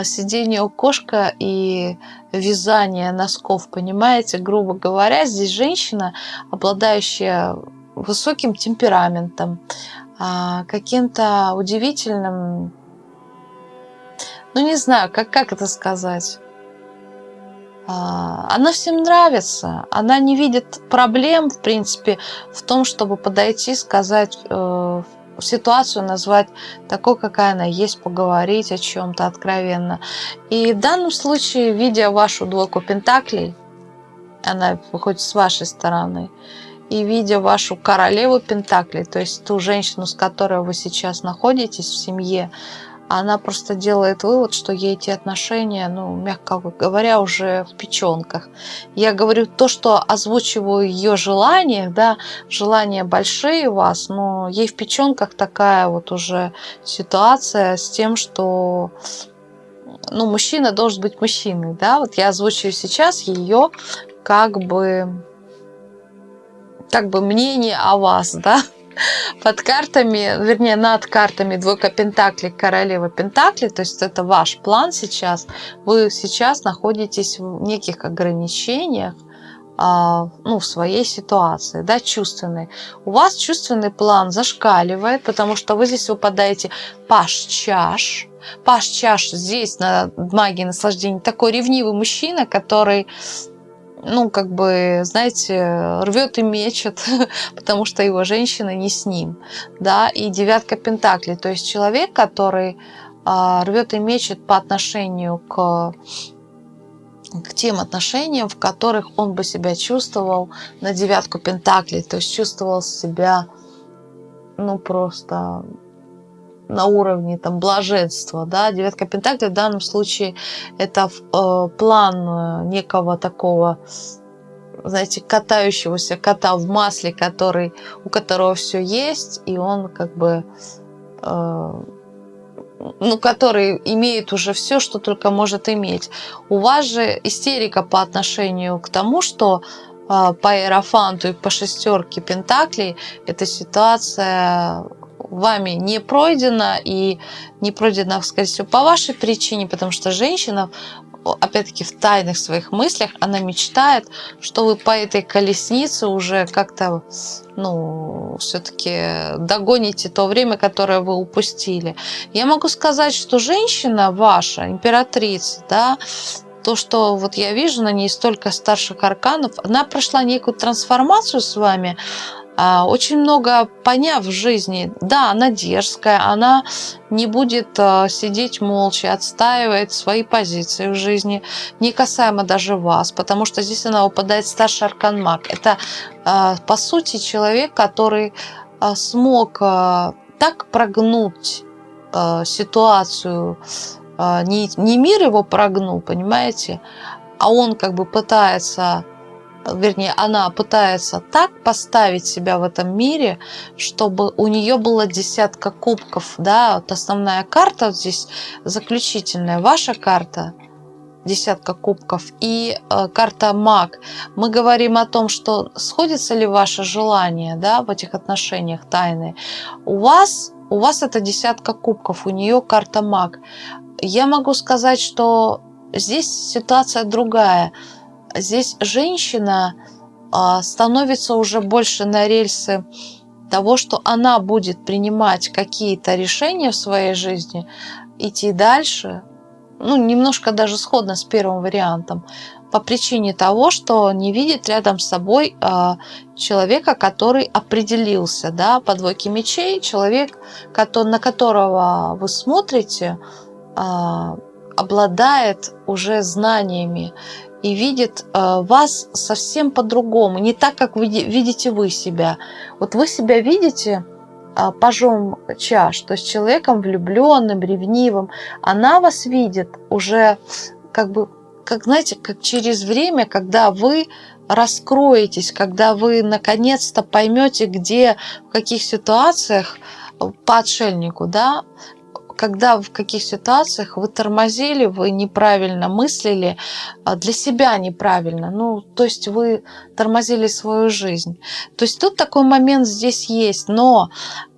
сидение у кошка и вязание носков, понимаете, грубо говоря, здесь женщина, обладающая высоким темпераментом, а, каким-то удивительным, ну не знаю, как, как это сказать, а, она всем нравится, она не видит проблем, в принципе, в том, чтобы подойти, сказать, э, ситуацию назвать такой, какая она есть, поговорить о чем-то откровенно. И в данном случае, видя вашу двойку пентаклей, она выходит с вашей стороны, и видя вашу королеву пентаклей, то есть ту женщину, с которой вы сейчас находитесь в семье, она просто делает вывод, что ей эти отношения, ну, мягко говоря, уже в печенках. Я говорю то, что озвучиваю ее желания, да, желания большие у вас, но ей в печенках такая вот уже ситуация с тем, что ну, мужчина должен быть мужчиной, да, вот я озвучиваю сейчас ее как бы как бы мнение о вас, да, под картами, вернее, над картами двойка пентаклей, королева пентаклей, то есть это ваш план сейчас. Вы сейчас находитесь в неких ограничениях, а, ну, в своей ситуации, да, чувственной. У вас чувственный план зашкаливает, потому что вы здесь выпадаете паш чаш. Паш чаш здесь на магии наслаждения такой ревнивый мужчина, который ну, как бы, знаете, рвет и мечет, потому что его женщина не с ним, да, и девятка пентаклей, то есть человек, который а, рвет и мечет по отношению к к тем отношениям, в которых он бы себя чувствовал на девятку пентаклей, то есть чувствовал себя, ну, просто на уровне там блаженства, да, девятка пентаклей в данном случае это э, план э, некого такого, знаете, катающегося кота в масле, который, у которого все есть, и он как бы, э, ну, который имеет уже все, что только может иметь. У вас же истерика по отношению к тому, что э, по аэрофанту и по шестерке пентаклей эта ситуация вами не пройдено, и не пройдено, скорее всего, по вашей причине, потому что женщина, опять-таки, в тайных своих мыслях, она мечтает, что вы по этой колеснице уже как-то, ну, все-таки догоните то время, которое вы упустили. Я могу сказать, что женщина ваша, императрица, да, то, что вот я вижу на ней столько старших арканов, она прошла некую трансформацию с вами, очень много поняв в жизни. Да, она дерзкая, она не будет а, сидеть молча, отстаивает свои позиции в жизни, не касаемо даже вас, потому что здесь она упадает старший аркан маг. Это, а, по сути, человек, который смог так прогнуть ситуацию, не мир его прогнул, понимаете, а он как бы пытается вернее, она пытается так поставить себя в этом мире, чтобы у нее было десятка кубков, да, вот основная карта вот здесь заключительная, ваша карта, десятка кубков и э, карта маг. Мы говорим о том, что сходится ли ваше желание, да, в этих отношениях тайны. У вас, у вас это десятка кубков, у нее карта маг. Я могу сказать, что здесь ситуация другая здесь женщина а, становится уже больше на рельсы того, что она будет принимать какие-то решения в своей жизни, идти дальше, ну, немножко даже сходно с первым вариантом, по причине того, что не видит рядом с собой э, человека, который определился, да, по двойке мечей, человек, на которого вы смотрите, э, обладает уже знаниями и видит э, вас совсем по-другому, не так, как вы видите вы себя. Вот вы себя видите э, пажом чаш, то есть человеком влюбленным, ревнивым. Она вас видит уже как бы, как знаете, как через время, когда вы раскроетесь, когда вы наконец-то поймете, где, в каких ситуациях по отшельнику, да, когда в каких ситуациях вы тормозили, вы неправильно мыслили, а для себя неправильно, ну, то есть вы тормозили свою жизнь. То есть тут такой момент здесь есть, но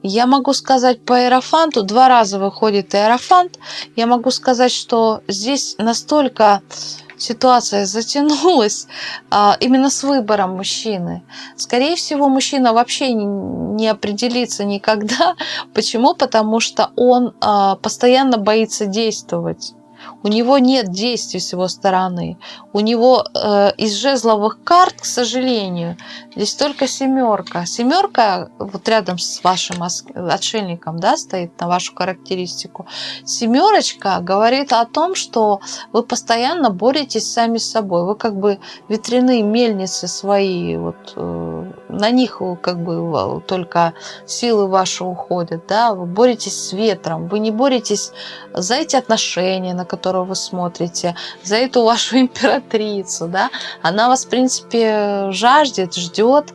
я могу сказать по аэрофанту, два раза выходит аэрофант, я могу сказать, что здесь настолько ситуация затянулась а, именно с выбором мужчины. Скорее всего, мужчина вообще не, не определится никогда. Почему? Потому что он а, постоянно боится действовать. У него нет действий с его стороны. У него э, из жезловых карт, к сожалению, здесь только семерка. Семерка вот рядом с вашим отшельником да, стоит на вашу характеристику. Семерочка говорит о том, что вы постоянно боретесь сами с собой. Вы как бы ветряные мельницы свои, вот, э, на них как бы только силы ваши уходят. Да? Вы боретесь с ветром. Вы не боретесь за эти отношения, на которые вы смотрите, за эту вашу императрицу, да, она вас, в принципе, жаждет, ждет,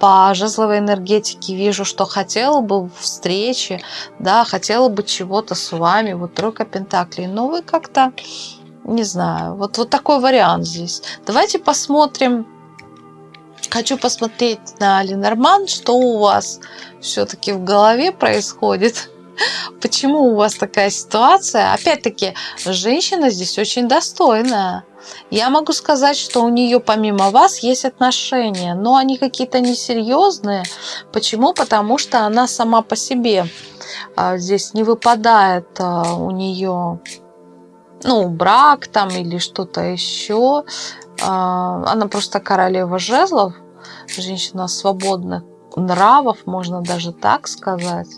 по жезловой энергетике вижу, что хотела бы встречи, да, хотела бы чего-то с вами, вот тройка пентаклей, но вы как-то, не знаю, вот, вот такой вариант здесь. Давайте посмотрим хочу посмотреть на Ленорман, что у вас все-таки в голове происходит. Почему у вас такая ситуация? Опять-таки, женщина здесь очень достойная. Я могу сказать, что у нее помимо вас есть отношения, но они какие-то несерьезные. Почему? Потому что она сама по себе а, здесь не выпадает а, у нее ну, брак там или что-то еще. А, она просто королева жезлов, женщина свободных нравов, можно даже так сказать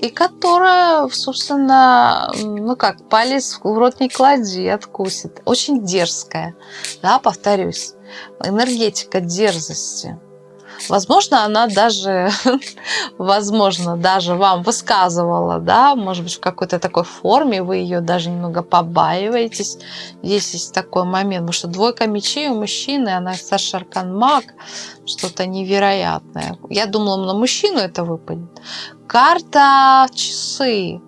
и которая, собственно, ну как, палец в рот не клади, откусит. Очень дерзкая, да, повторюсь. Энергетика дерзости. Возможно, она даже, возможно, даже вам высказывала, да, может быть, в какой-то такой форме, вы ее даже немного побаиваетесь. Здесь есть такой момент, потому что двойка мечей у мужчины, она старший аркан маг, что-то невероятное. Я думала, на мужчину это выпадет. Карта часы.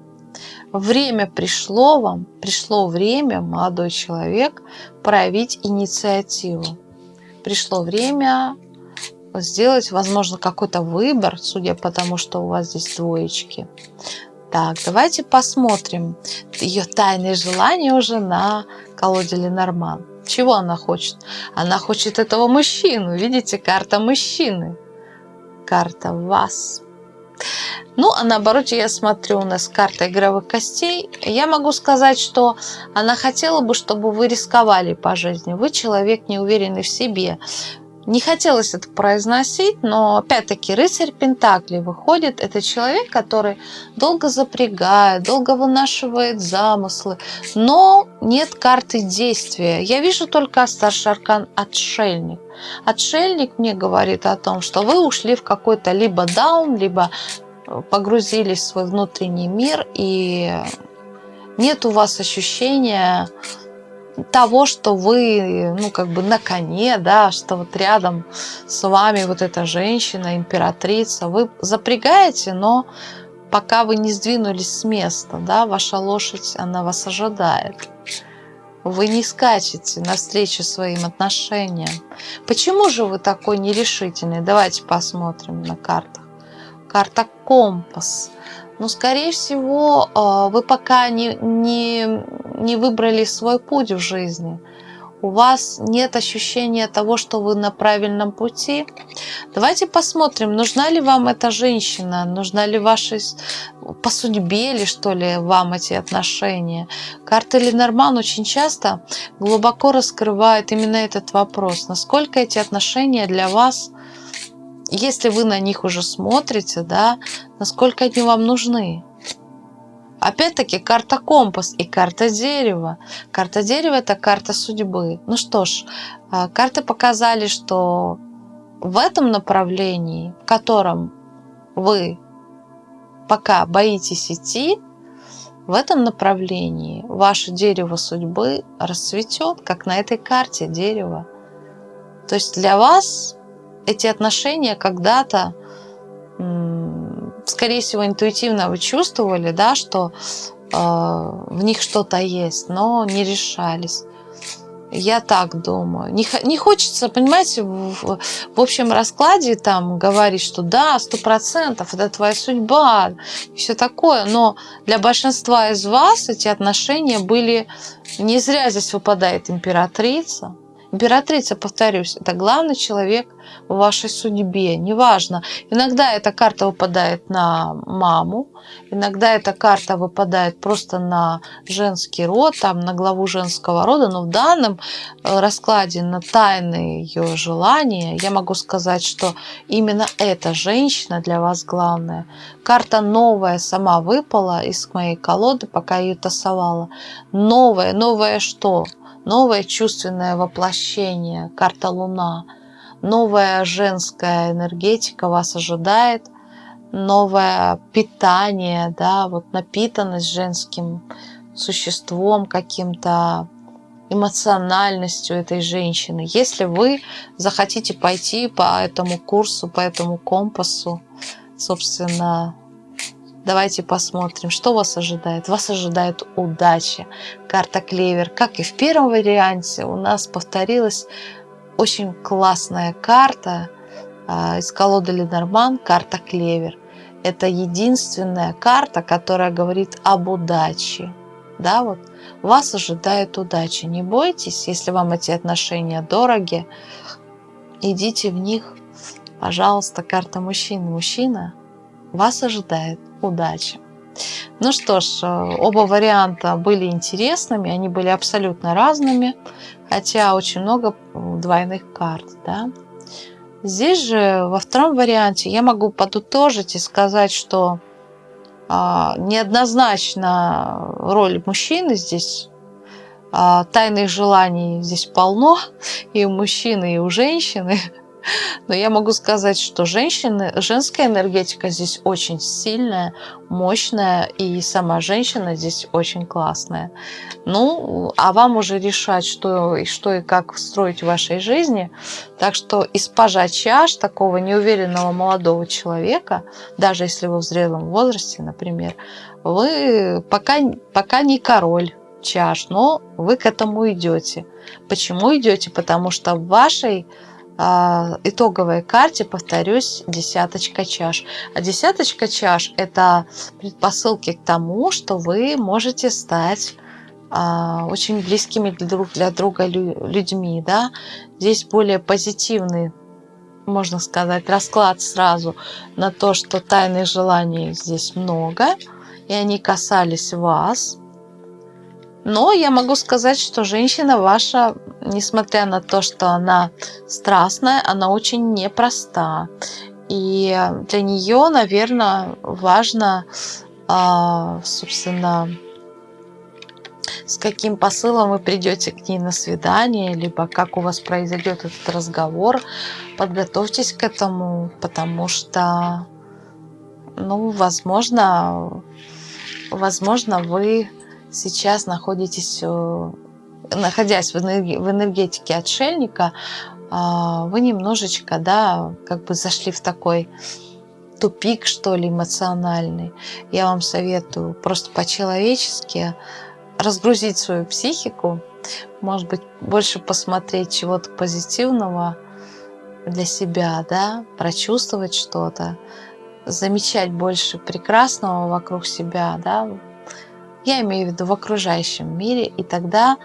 Время пришло вам, пришло время, молодой человек, проявить инициативу. Пришло время сделать, возможно, какой-то выбор, судя по тому, что у вас здесь двоечки. Так, давайте посмотрим ее тайные желания уже на колоде Ленорман. Чего она хочет? Она хочет этого мужчину. Видите, карта мужчины. Карта вас. Ну, а наоборот, я смотрю, у нас карта игровых костей. Я могу сказать, что она хотела бы, чтобы вы рисковали по жизни. Вы человек неуверенный в себе. Не хотелось это произносить, но опять-таки рыцарь Пентакли выходит. Это человек, который долго запрягает, долго вынашивает замыслы, но нет карты действия. Я вижу только старший аркан отшельник. Отшельник мне говорит о том, что вы ушли в какой-то либо даун, либо э, погрузились в свой внутренний мир, и нет у вас ощущения того, что вы, ну, как бы на коне, да, что вот рядом с вами вот эта женщина, императрица, вы запрягаете, но пока вы не сдвинулись с места, да, ваша лошадь, она вас ожидает. Вы не скачете навстречу своим отношениям. Почему же вы такой нерешительный? Давайте посмотрим на картах. Карта компас. Ну, скорее всего, а, вы пока не, не, не выбрали свой путь в жизни. У вас нет ощущения того, что вы на правильном пути. Давайте посмотрим, нужна ли вам эта женщина, нужна ли ваша по судьбе ли, что ли, вам эти отношения. Карта Ленорман очень часто глубоко раскрывает именно этот вопрос. Насколько эти отношения для вас если вы на них уже смотрите, да, насколько они вам нужны. Опять-таки карта компас и карта дерева. Карта дерева это карта судьбы. Ну что ж, а, карты показали, что в этом направлении, в котором вы пока боитесь идти, в этом направлении ваше дерево судьбы расцветет, как на этой карте дерево. То есть для вас эти отношения когда-то, скорее всего, интуитивно вы чувствовали, да, что э, в них что-то есть, но не решались. Я так думаю. Не, не хочется, понимаете, в, в общем раскладе там говорить, что да, сто процентов, это твоя судьба, и все такое. Но для большинства из вас эти отношения были... Не зря здесь выпадает императрица. Императрица, повторюсь, это главный человек в вашей судьбе, неважно. Иногда эта карта выпадает на маму, иногда эта карта выпадает просто на женский род, там, на главу женского рода, но в данном э, раскладе на тайные ее желания я могу сказать, что именно эта женщина для вас главная. Карта новая сама выпала из моей колоды, пока ее тасовала. Новая, новая что? Новое чувственное воплощение, карта Луна, новая женская энергетика вас ожидает, новое питание, да, вот напитанность женским существом, каким-то эмоциональностью этой женщины. Если вы захотите пойти по этому курсу, по этому компасу, собственно, Давайте посмотрим, что вас ожидает. Вас ожидает удача. Карта клевер. Как и в первом варианте, у нас повторилась очень классная карта а, из колоды Ленорман, карта Клевер. Это единственная карта, которая говорит об удаче. Да, вот вас ожидает удача. Не бойтесь, если вам эти отношения дороги, идите в них. Пожалуйста, карта мужчины. Мужчина, вас ожидает удача. Ну что ж, э, оба варианта были интересными, они были абсолютно разными, хотя очень много двойных карт. Да? Здесь же во втором варианте я могу подытожить и сказать, что а, неоднозначно роль мужчины здесь, а, тайных желаний здесь полно и у мужчины, и у женщины. Но я могу сказать, что женщины, женская энергетика здесь очень сильная, мощная, и сама женщина здесь очень классная. Ну, а вам уже решать, что и, что и как строить в вашей жизни. Так что испажа чаш такого неуверенного молодого человека, даже если вы в зрелом возрасте, например, вы пока, пока не король чаш, но вы к этому идете. Почему идете? Потому что в вашей итоговой карте, повторюсь, десяточка чаш. А десяточка чаш – это предпосылки к тому, что вы можете стать а, очень близкими друг для друга людьми. Да? Здесь более позитивный, можно сказать, расклад сразу на то, что тайных желаний здесь много, и они касались вас – но я могу сказать, что женщина ваша, несмотря на то, что она страстная, она очень непроста. И для нее, наверное, важно, а, собственно, с каким посылом вы придете к ней на свидание, либо как у вас произойдет этот разговор. Подготовьтесь к этому, потому что, ну, возможно, возможно, вы сейчас находитесь, э, находясь в, энергетике отшельника, а, вы немножечко, да, как бы зашли в такой тупик, что ли, эмоциональный. Я вам советую просто по-человечески разгрузить свою психику, может быть, больше посмотреть чего-то позитивного для себя, да, прочувствовать что-то, замечать больше прекрасного вокруг себя, да, я имею в виду в окружающем мире, и тогда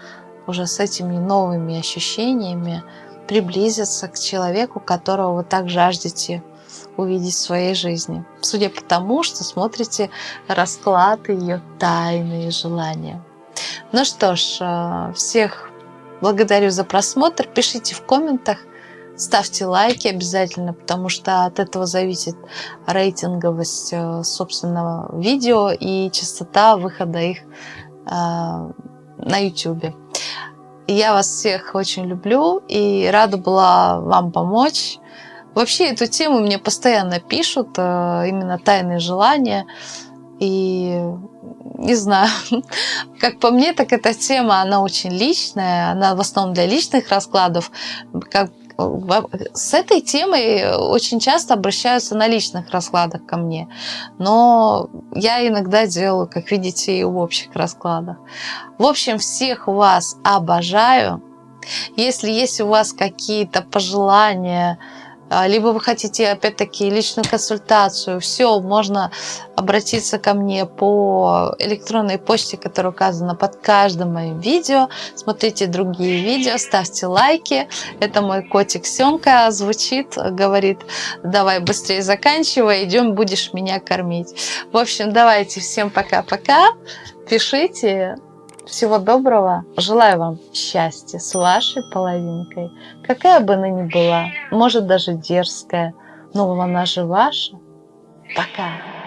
уже с этими новыми ощущениями приблизиться к человеку, которого вы так жаждете увидеть в своей жизни. Судя по тому, что смотрите расклад ее тайные желания. Ну что ж, э, всех благодарю за просмотр. Пишите в комментах, Ставьте лайки обязательно, потому что от этого зависит рейтинговость э, собственного видео и частота выхода их э, на YouTube. Я вас всех очень люблю и рада была вам помочь. Вообще эту тему мне постоянно пишут, э, именно тайные желания. И не знаю, как по мне, так эта тема, она очень личная, она в основном для личных раскладов. Как с этой темой очень часто обращаются на личных раскладах ко мне. Но я иногда делаю, как видите, и в общих раскладах. В общем, всех вас обожаю. Если есть у вас какие-то пожелания, либо вы хотите, опять-таки, личную консультацию, все, можно обратиться ко мне по электронной почте, которая указана под каждым моим видео. Смотрите другие видео, ставьте лайки. Это мой котик Семка звучит, говорит, давай быстрее заканчивай, идем, будешь меня кормить. В общем, давайте, всем пока-пока. Пишите, всего доброго. Желаю вам счастья с вашей половинкой. Какая бы она ни была, может даже дерзкая, но она же ваша. Пока.